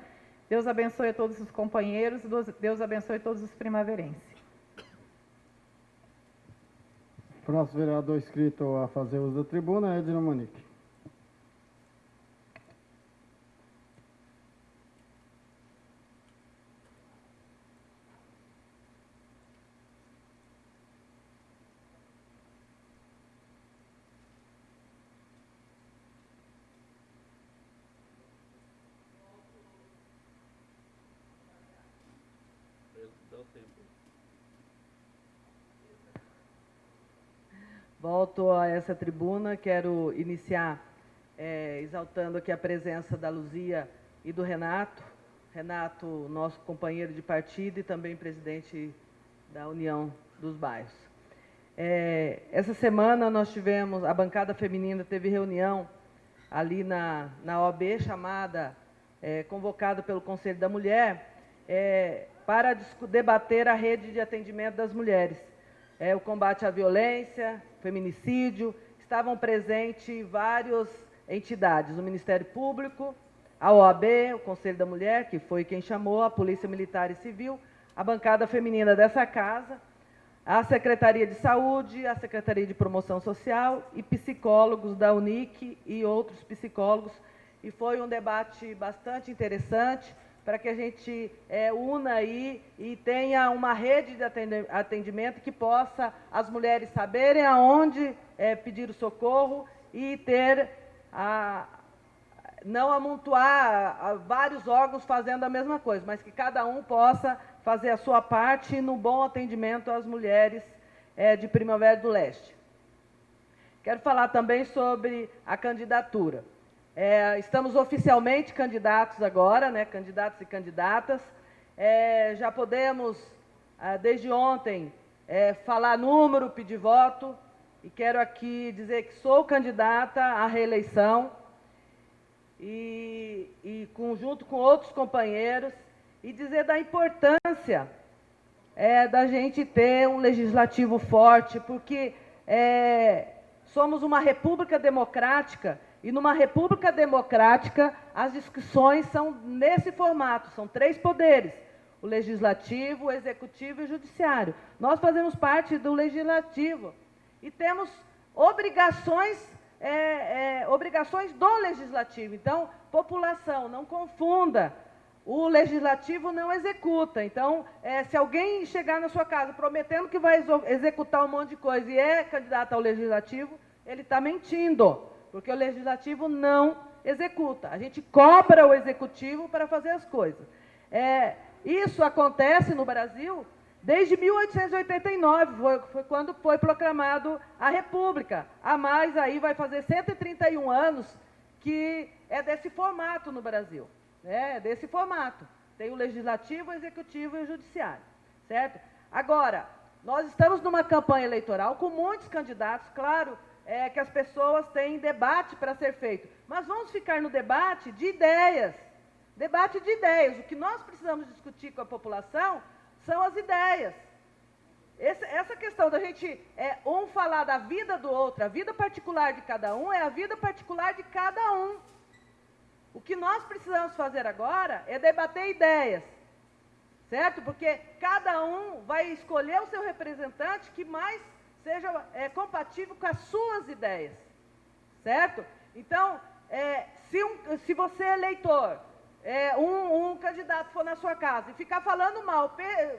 Deus abençoe a todos os companheiros, Deus abençoe todos os primaverenses. Próximo vereador inscrito a fazer uso da tribuna é Edna Monique. Volto a essa tribuna, quero iniciar é, exaltando aqui a presença da Luzia e do Renato. Renato, nosso companheiro de partido e também presidente da União dos Bairros. É, essa semana nós tivemos, a bancada feminina teve reunião ali na, na OAB, chamada, é, convocada pelo Conselho da Mulher, é, para debater a rede de atendimento das mulheres é, o combate à violência, feminicídio, estavam presentes várias entidades, o Ministério Público, a OAB, o Conselho da Mulher, que foi quem chamou, a Polícia Militar e Civil, a bancada feminina dessa casa, a Secretaria de Saúde, a Secretaria de Promoção Social e psicólogos da UNIC e outros psicólogos. E foi um debate bastante interessante, para que a gente é, una aí e tenha uma rede de atendimento que possa as mulheres saberem aonde é, pedir o socorro e ter a, não amontoar vários órgãos fazendo a mesma coisa, mas que cada um possa fazer a sua parte no bom atendimento às mulheres é, de Primavera do Leste. Quero falar também sobre a candidatura. É, estamos oficialmente candidatos agora, né, candidatos e candidatas. É, já podemos, ah, desde ontem, é, falar número, pedir voto. E quero aqui dizer que sou candidata à reeleição e, e com outros companheiros, e dizer da importância é, da gente ter um legislativo forte, porque é, somos uma república democrática, e numa república democrática as discussões são nesse formato, são três poderes, o legislativo, o executivo e o judiciário. Nós fazemos parte do legislativo e temos obrigações é, é, obrigações do legislativo. Então, população, não confunda. O legislativo não executa. Então, é, se alguém chegar na sua casa prometendo que vai executar um monte de coisa e é candidato ao legislativo, ele está mentindo, porque o legislativo não executa. A gente cobra o executivo para fazer as coisas. É, isso acontece no Brasil Desde 1889, foi, foi, quando foi proclamado a República. A mais aí vai fazer 131 anos que é desse formato no Brasil. Né? É desse formato. Tem o legislativo, o executivo e o judiciário. Certo? Agora, nós estamos numa campanha eleitoral com muitos candidatos, claro, é, que as pessoas têm debate para ser feito. Mas vamos ficar no debate de ideias. Debate de ideias. O que nós precisamos discutir com a população são as ideias. Esse, essa questão da gente é, um falar da vida do outro, a vida particular de cada um, é a vida particular de cada um. O que nós precisamos fazer agora é debater ideias, certo? Porque cada um vai escolher o seu representante que mais seja é, compatível com as suas ideias, certo? Então, é, se, um, se você é eleitor é, um, um, candidato for na sua casa e ficar falando mal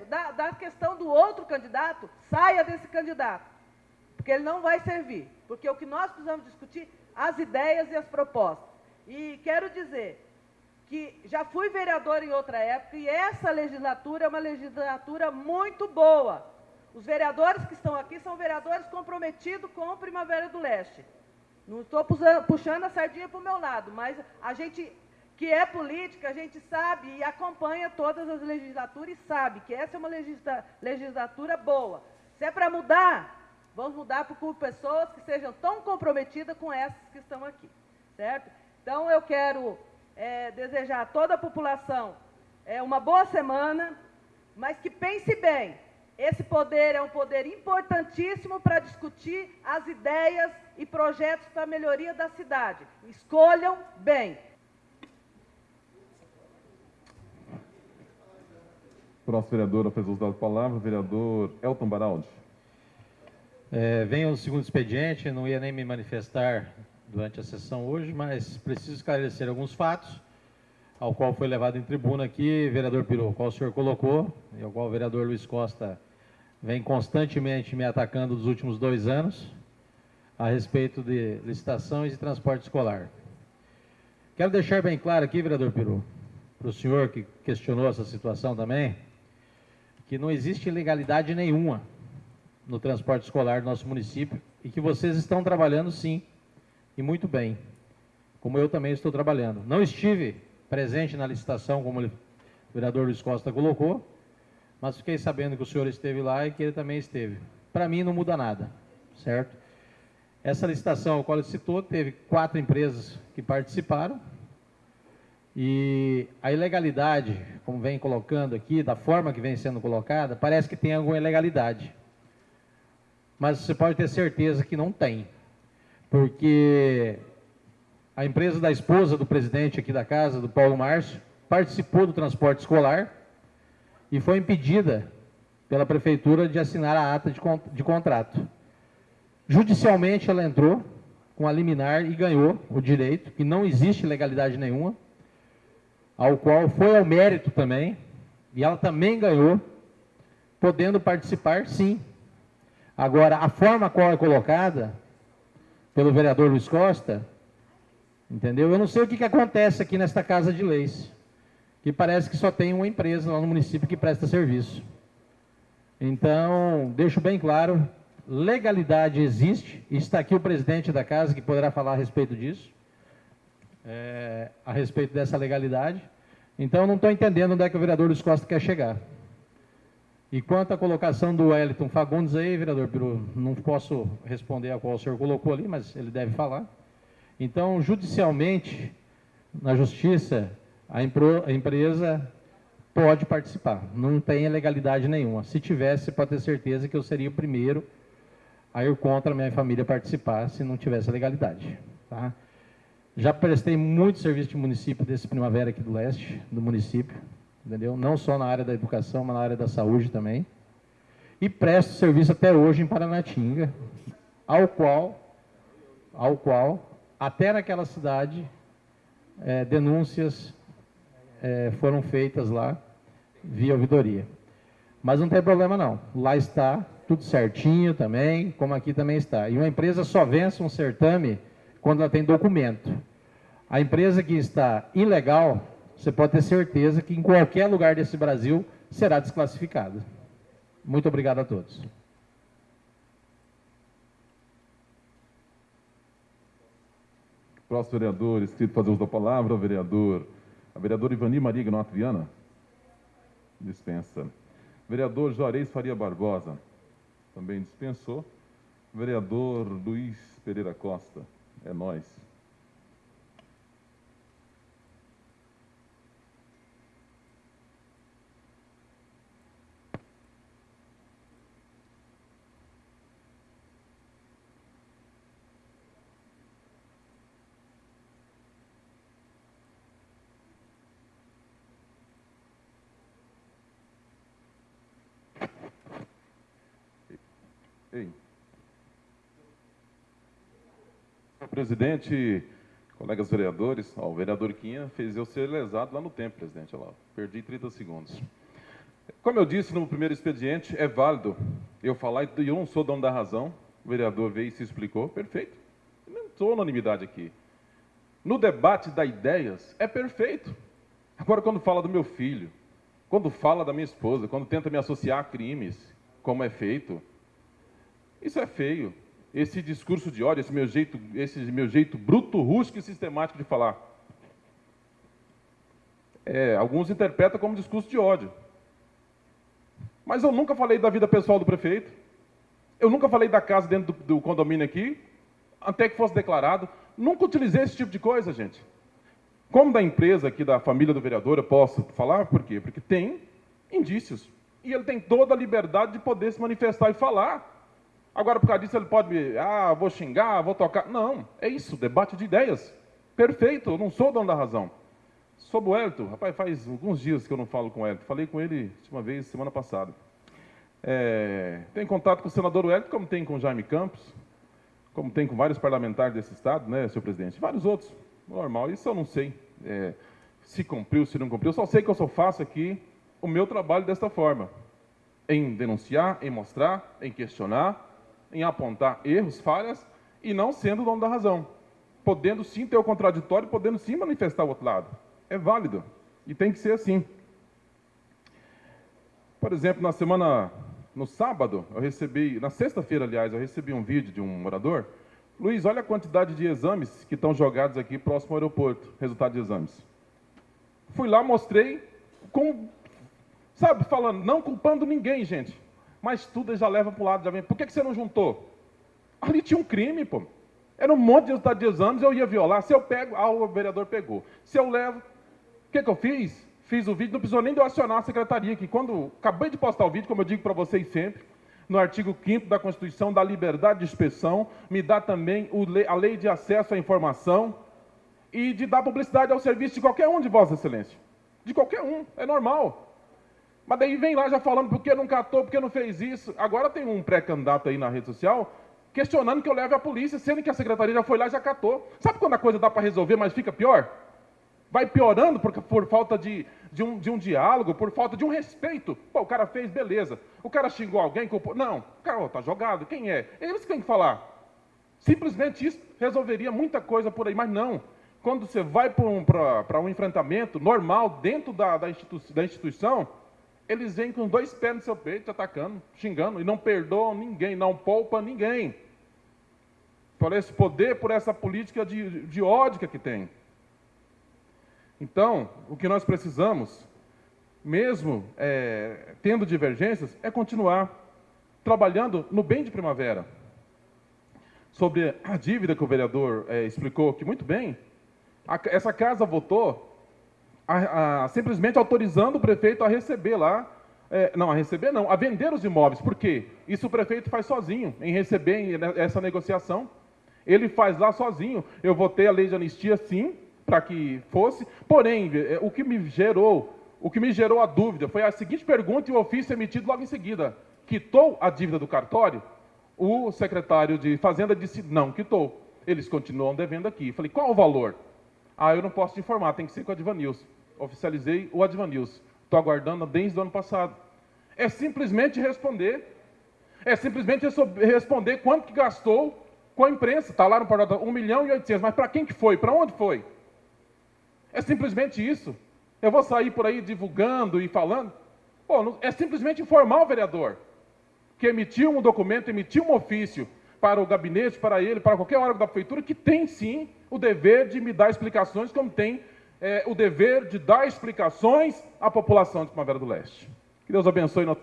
da, da questão do outro candidato, saia desse candidato. Porque ele não vai servir. Porque o que nós precisamos discutir, as ideias e as propostas. E quero dizer que já fui vereador em outra época e essa legislatura é uma legislatura muito boa. Os vereadores que estão aqui são vereadores comprometidos com o Primavera do Leste. Não estou puxando a sardinha para o meu lado, mas a gente que é política, a gente sabe e acompanha todas as legislaturas e sabe que essa é uma legislatura boa. Se é para mudar, vamos mudar por pessoas que sejam tão comprometidas com essas que estão aqui, certo? Então, eu quero é, desejar a toda a população é, uma boa semana, mas que pense bem, esse poder é um poder importantíssimo para discutir as ideias e projetos para a melhoria da cidade. Escolham bem. Próximo vereador a fazer uso da palavra, vereador Elton Baraldi. É, vem o segundo expediente, não ia nem me manifestar durante a sessão hoje, mas preciso esclarecer alguns fatos, ao qual foi levado em tribuna aqui, vereador Piru, qual o senhor colocou, e ao qual o vereador Luiz Costa vem constantemente me atacando nos últimos dois anos, a respeito de licitações e transporte escolar. Quero deixar bem claro aqui, vereador Piru, para o senhor que questionou essa situação também, que não existe ilegalidade nenhuma no transporte escolar do nosso município e que vocês estão trabalhando sim, e muito bem, como eu também estou trabalhando. Não estive presente na licitação, como o vereador Luiz Costa colocou, mas fiquei sabendo que o senhor esteve lá e que ele também esteve. Para mim não muda nada, certo? Essa licitação, a qual ele citou, teve quatro empresas que participaram, e a ilegalidade, como vem colocando aqui, da forma que vem sendo colocada, parece que tem alguma ilegalidade. Mas você pode ter certeza que não tem. Porque a empresa da esposa do presidente aqui da casa, do Paulo Márcio, participou do transporte escolar e foi impedida pela prefeitura de assinar a ata de, de contrato. Judicialmente ela entrou com a liminar e ganhou o direito, que não existe legalidade nenhuma, ao qual foi ao mérito também, e ela também ganhou, podendo participar, sim. Agora, a forma qual é colocada pelo vereador Luiz Costa Entendeu? Eu não sei o que, que acontece aqui nesta casa de leis, que parece que só tem uma empresa lá no município que presta serviço. Então, deixo bem claro, legalidade existe, está aqui o presidente da casa que poderá falar a respeito disso, é, a respeito dessa legalidade. Então, não estou entendendo onde é que o vereador Luiz Costa quer chegar. E quanto à colocação do Wellington Fagundes aí, vereador Peru, não posso responder a qual o senhor colocou ali, mas ele deve falar. Então, judicialmente, na justiça, a, a empresa pode participar, não tem legalidade nenhuma. Se tivesse, pode ter certeza que eu seria o primeiro a ir contra a minha família participar se não tivesse legalidade. Tá? Já prestei muito serviço de município desse Primavera aqui do Leste, do município, entendeu? Não só na área da educação, mas na área da saúde também. E presto serviço até hoje em Paranatinga, ao qual, ao qual, até naquela cidade, é, denúncias é, foram feitas lá via ouvidoria. Mas não tem problema não, lá está tudo certinho também, como aqui também está. E uma empresa só vence um certame quando ela tem documento. A empresa que está ilegal, você pode ter certeza que em qualquer lugar desse Brasil será desclassificada. Muito obrigado a todos. Próximo vereador, escrito fazer uso da palavra, vereador, a vereadora Ivani Maria Ignato Viana. Dispensa. Vereador Juarez Faria Barbosa. Também dispensou. Vereador Luiz Pereira Costa. É nós. Ei. Presidente, colegas vereadores, ó, o vereador Quinha fez eu ser lesado lá no tempo, presidente. Perdi 30 segundos. Como eu disse no primeiro expediente, é válido eu falar e eu não sou dono da razão. O vereador veio e se explicou, perfeito. não sou unanimidade aqui. No debate da ideias, é perfeito. Agora, quando fala do meu filho, quando fala da minha esposa, quando tenta me associar a crimes, como é feito, isso é feio. Esse discurso de ódio, esse meu jeito, esse meu jeito bruto, rústico e sistemático de falar. É, alguns interpretam como discurso de ódio. Mas eu nunca falei da vida pessoal do prefeito. Eu nunca falei da casa dentro do, do condomínio aqui, até que fosse declarado. Nunca utilizei esse tipo de coisa, gente. Como da empresa aqui, da família do vereador, eu posso falar? Por quê? Porque tem indícios. E ele tem toda a liberdade de poder se manifestar e falar. Agora, por causa disso, ele pode me. Ah, vou xingar, vou tocar. Não, é isso, debate de ideias. Perfeito, eu não sou dono da razão. Sobre o Elton, rapaz, faz alguns dias que eu não falo com o Elton. Falei com ele uma vez, semana passada. É, tem contato com o senador Wellington, como tem com o Jaime Campos, como tem com vários parlamentares desse estado, né, senhor presidente? Vários outros. Normal, isso eu não sei é, se cumpriu, se não cumpriu. Eu só sei que eu só faço aqui o meu trabalho desta forma. Em denunciar, em mostrar, em questionar, em apontar erros, falhas, e não sendo o dono da razão. Podendo sim ter o contraditório, podendo sim manifestar o outro lado. É válido. E tem que ser assim. Por exemplo, na semana, no sábado, eu recebi, na sexta-feira, aliás, eu recebi um vídeo de um morador. Luiz, olha a quantidade de exames que estão jogados aqui próximo ao aeroporto, resultado de exames. Fui lá, mostrei, com, sabe, falando, não culpando ninguém, gente mas tudo já leva para o lado, já vem. Por que, que você não juntou? Ali tinha um crime, pô. Era um monte de resultado de exames, eu ia violar. Se eu pego, ah, o vereador pegou. Se eu levo, o que, que eu fiz? Fiz o vídeo, não precisou nem de eu acionar a secretaria, que quando acabei de postar o vídeo, como eu digo para vocês sempre, no artigo 5 da Constituição, da liberdade de expressão, me dá também a lei de acesso à informação e de dar publicidade ao serviço de qualquer um de Vossa Excelência. De qualquer um, é normal. Mas daí vem lá já falando por que não catou, por que não fez isso. Agora tem um pré-candidato aí na rede social questionando que eu leve a polícia, sendo que a secretaria já foi lá e já catou. Sabe quando a coisa dá para resolver, mas fica pior? Vai piorando por, por falta de, de, um, de um diálogo, por falta de um respeito. Pô, o cara fez, beleza. O cara xingou alguém, culpou. Não, o cara está jogado. Quem é? Eles que têm que falar. Simplesmente isso resolveria muita coisa por aí, mas não. quando você vai para um, um, enfrentamento normal dentro da, da, institu da, instituição, eles vêm com dois pés no seu peito, atacando, xingando, e não perdoam ninguém, não poupa ninguém. Por esse poder, por essa política de, de ódio que tem. Então, o que nós precisamos, mesmo é, tendo divergências, é continuar trabalhando no bem de primavera. Sobre a dívida que o vereador é, explicou aqui muito bem, a, essa casa votou a, a, simplesmente autorizando o prefeito a receber lá, é, não, a receber não, a vender os imóveis. Por quê? Isso o prefeito faz sozinho, em receber essa negociação. Ele faz lá sozinho. Eu votei a lei de anistia, sim, para que fosse. Porém, é, o que me gerou, o que me gerou a dúvida foi a seguinte pergunta e o ofício emitido logo em seguida. Quitou a dívida do cartório? O secretário de Fazenda disse, não, quitou. Eles continuam devendo aqui. Falei, qual o valor? Ah, eu não posso te informar, tem que ser com o Advanilson. Oficializei o Advanilson. Estou aguardando desde o ano passado. É simplesmente responder. É simplesmente responder quanto que gastou com a imprensa. Está lá no portal, 1 milhão e 800. Mas para quem que foi? Para onde foi? É simplesmente isso. Eu vou sair por aí divulgando e falando? Pô, é simplesmente informar o vereador que emitiu um documento, emitiu um ofício para o gabinete, para ele, para qualquer órgão da prefeitura, que tem sim o dever de me dar explicações, como tem é, o dever de dar explicações à população de Primavera do Leste. Que Deus abençoe. Nosso...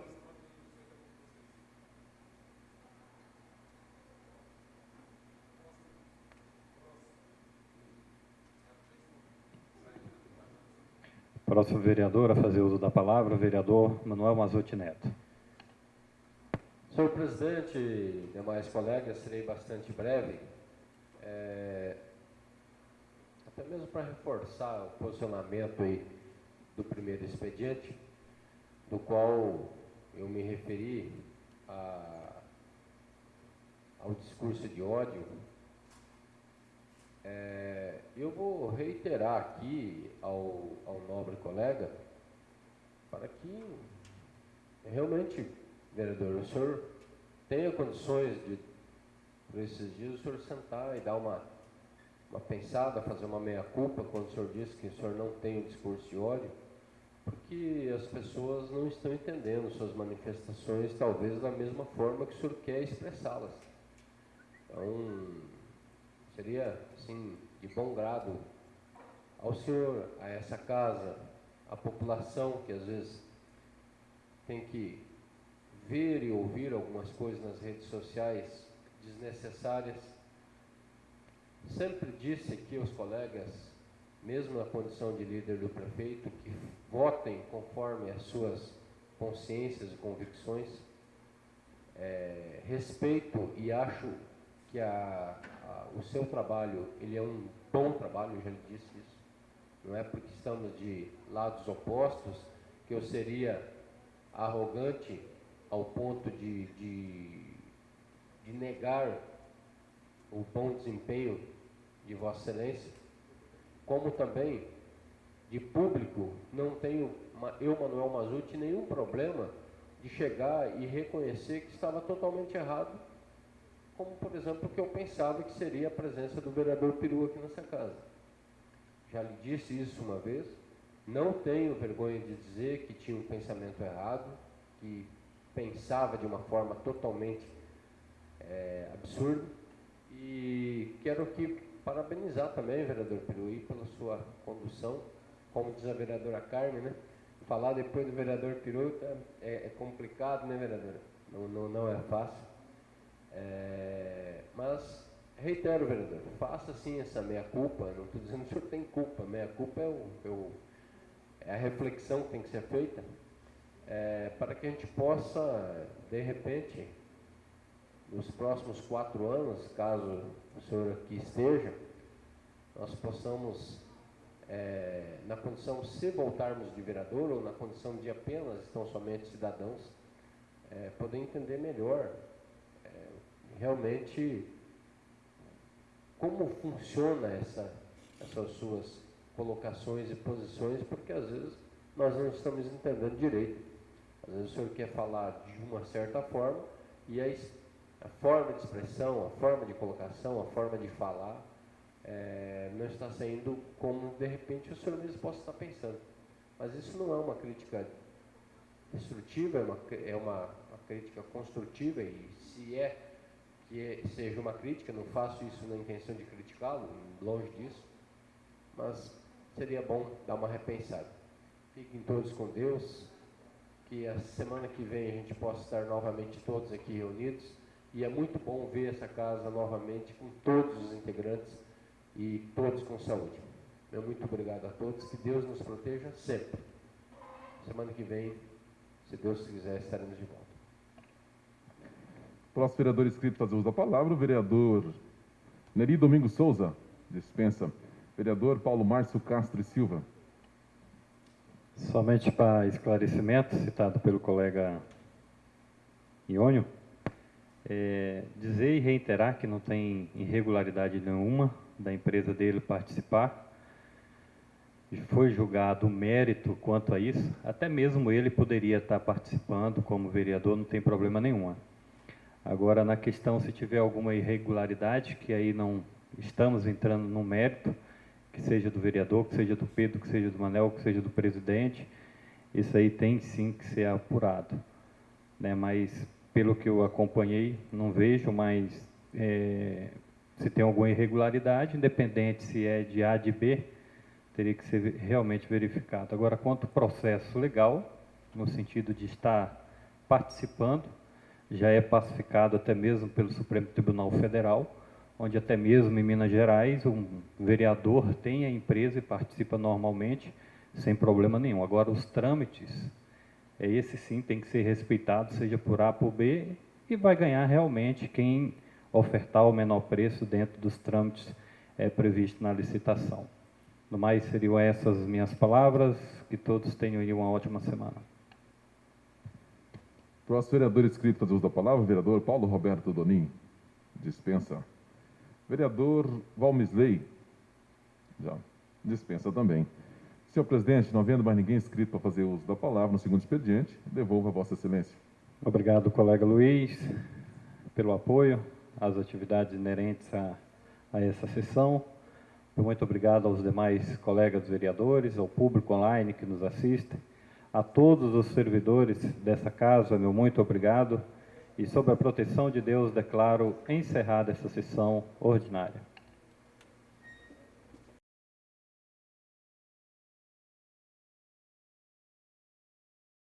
Próximo vereador a fazer uso da palavra, o vereador Manuel Mazotti Neto. Senhor presidente demais colegas, serei bastante breve. É, até mesmo para reforçar o posicionamento aí do primeiro expediente, do qual eu me referi a, ao discurso de ódio é, eu vou reiterar aqui ao, ao nobre colega para que realmente, vereador, o senhor tenha condições de, por esses dias, o senhor sentar e dar uma, uma pensada, fazer uma meia-culpa quando o senhor disse que o senhor não tem o discurso de ódio, porque as pessoas não estão entendendo suas manifestações, talvez da mesma forma que o senhor quer expressá-las. Então, seria assim, de bom grado ao senhor, a essa casa, a população que às vezes tem que ver e ouvir algumas coisas nas redes sociais desnecessárias. Sempre disse aqui aos colegas, mesmo na condição de líder do prefeito, que votem conforme as suas consciências e convicções. É, respeito e acho que a, o seu trabalho ele é um bom trabalho, eu já lhe disse isso. Não é porque estamos de lados opostos que eu seria arrogante ao ponto de, de, de negar o bom desempenho de Vossa Excelência, como também de público, não tenho, eu, Manuel Mazuti, nenhum problema de chegar e reconhecer que estava totalmente errado como, por exemplo, o que eu pensava que seria a presença do vereador Peru aqui nessa casa. Já lhe disse isso uma vez, não tenho vergonha de dizer que tinha um pensamento errado, que pensava de uma forma totalmente é, absurda, e quero aqui parabenizar também, vereador Peruí, pela sua condução, como diz a vereadora Carmen, né? Falar depois do vereador Peru é, é complicado, né, vereadora? Não, não, não é fácil. É, mas, reitero, vereador, faça sim essa meia-culpa, não estou dizendo que o senhor tem culpa, meia-culpa é, é, o, é, a reflexão que tem que ser feita, é, para que a gente possa, de repente, nos próximos quatro anos, caso o senhor aqui esteja, nós possamos, é, na condição, se voltarmos de vereador, ou na condição de apenas, estão somente cidadãos, é, poder entender melhor realmente como funciona essa, essas suas colocações e posições, porque às vezes nós não estamos entendendo direito. Às vezes o senhor quer falar de uma certa forma e a, a forma de expressão, a forma de colocação, a forma de falar é, não está saindo como de repente o senhor mesmo possa estar pensando. Mas isso não é uma crítica destrutiva, é uma, é uma, uma crítica construtiva e se é que é, seja uma crítica, não faço isso na intenção de criticá-lo, longe disso, mas seria bom dar uma repensada. Fiquem todos com Deus, que a semana que vem a gente possa estar novamente todos aqui reunidos, e é muito bom ver essa casa novamente com todos os integrantes e todos com saúde. Meu muito obrigado a todos, que Deus nos proteja sempre. Semana que vem, se Deus quiser, estaremos de volta. Próximo vereador inscrito fazer uso da palavra, o vereador Neri Domingos Souza, dispensa. Vereador Paulo Márcio Castro e Silva. Somente para esclarecimento, citado pelo colega Iônio, é, dizer e reiterar que não tem irregularidade nenhuma da empresa dele participar. Foi julgado mérito quanto a isso, até mesmo ele poderia estar participando como vereador, não tem problema nenhum. Agora, na questão, se tiver alguma irregularidade, que aí não estamos entrando no mérito, que seja do vereador, que seja do Pedro, que seja do Manel, que seja do presidente, isso aí tem sim que ser apurado. Né? Mas, pelo que eu acompanhei, não vejo mais é, se tem alguma irregularidade, independente se é de A de B, teria que ser realmente verificado. Agora, quanto ao processo legal, no sentido de estar participando, já é pacificado até mesmo pelo Supremo Tribunal Federal, onde até mesmo em Minas Gerais um vereador tem a empresa e participa normalmente, sem problema nenhum. Agora, os trâmites, esse sim tem que ser respeitado, seja por A por B, e vai ganhar realmente quem ofertar o menor preço dentro dos trâmites é, previstos na licitação. No mais, seriam essas minhas palavras, que todos tenham aí uma ótima semana. Próximo vereador inscrito para uso da palavra, vereador Paulo Roberto Donim. Dispensa. Vereador Valmisley. Já. Dispensa também. Senhor presidente, não havendo mais ninguém inscrito para fazer uso da palavra no segundo expediente, devolvo a Vossa Excelência. Obrigado, colega Luiz, pelo apoio às atividades inerentes a, a essa sessão. Muito obrigado aos demais colegas vereadores, ao público online que nos assiste. A todos os servidores dessa casa, meu muito obrigado. E sob a proteção de Deus, declaro encerrada essa sessão ordinária.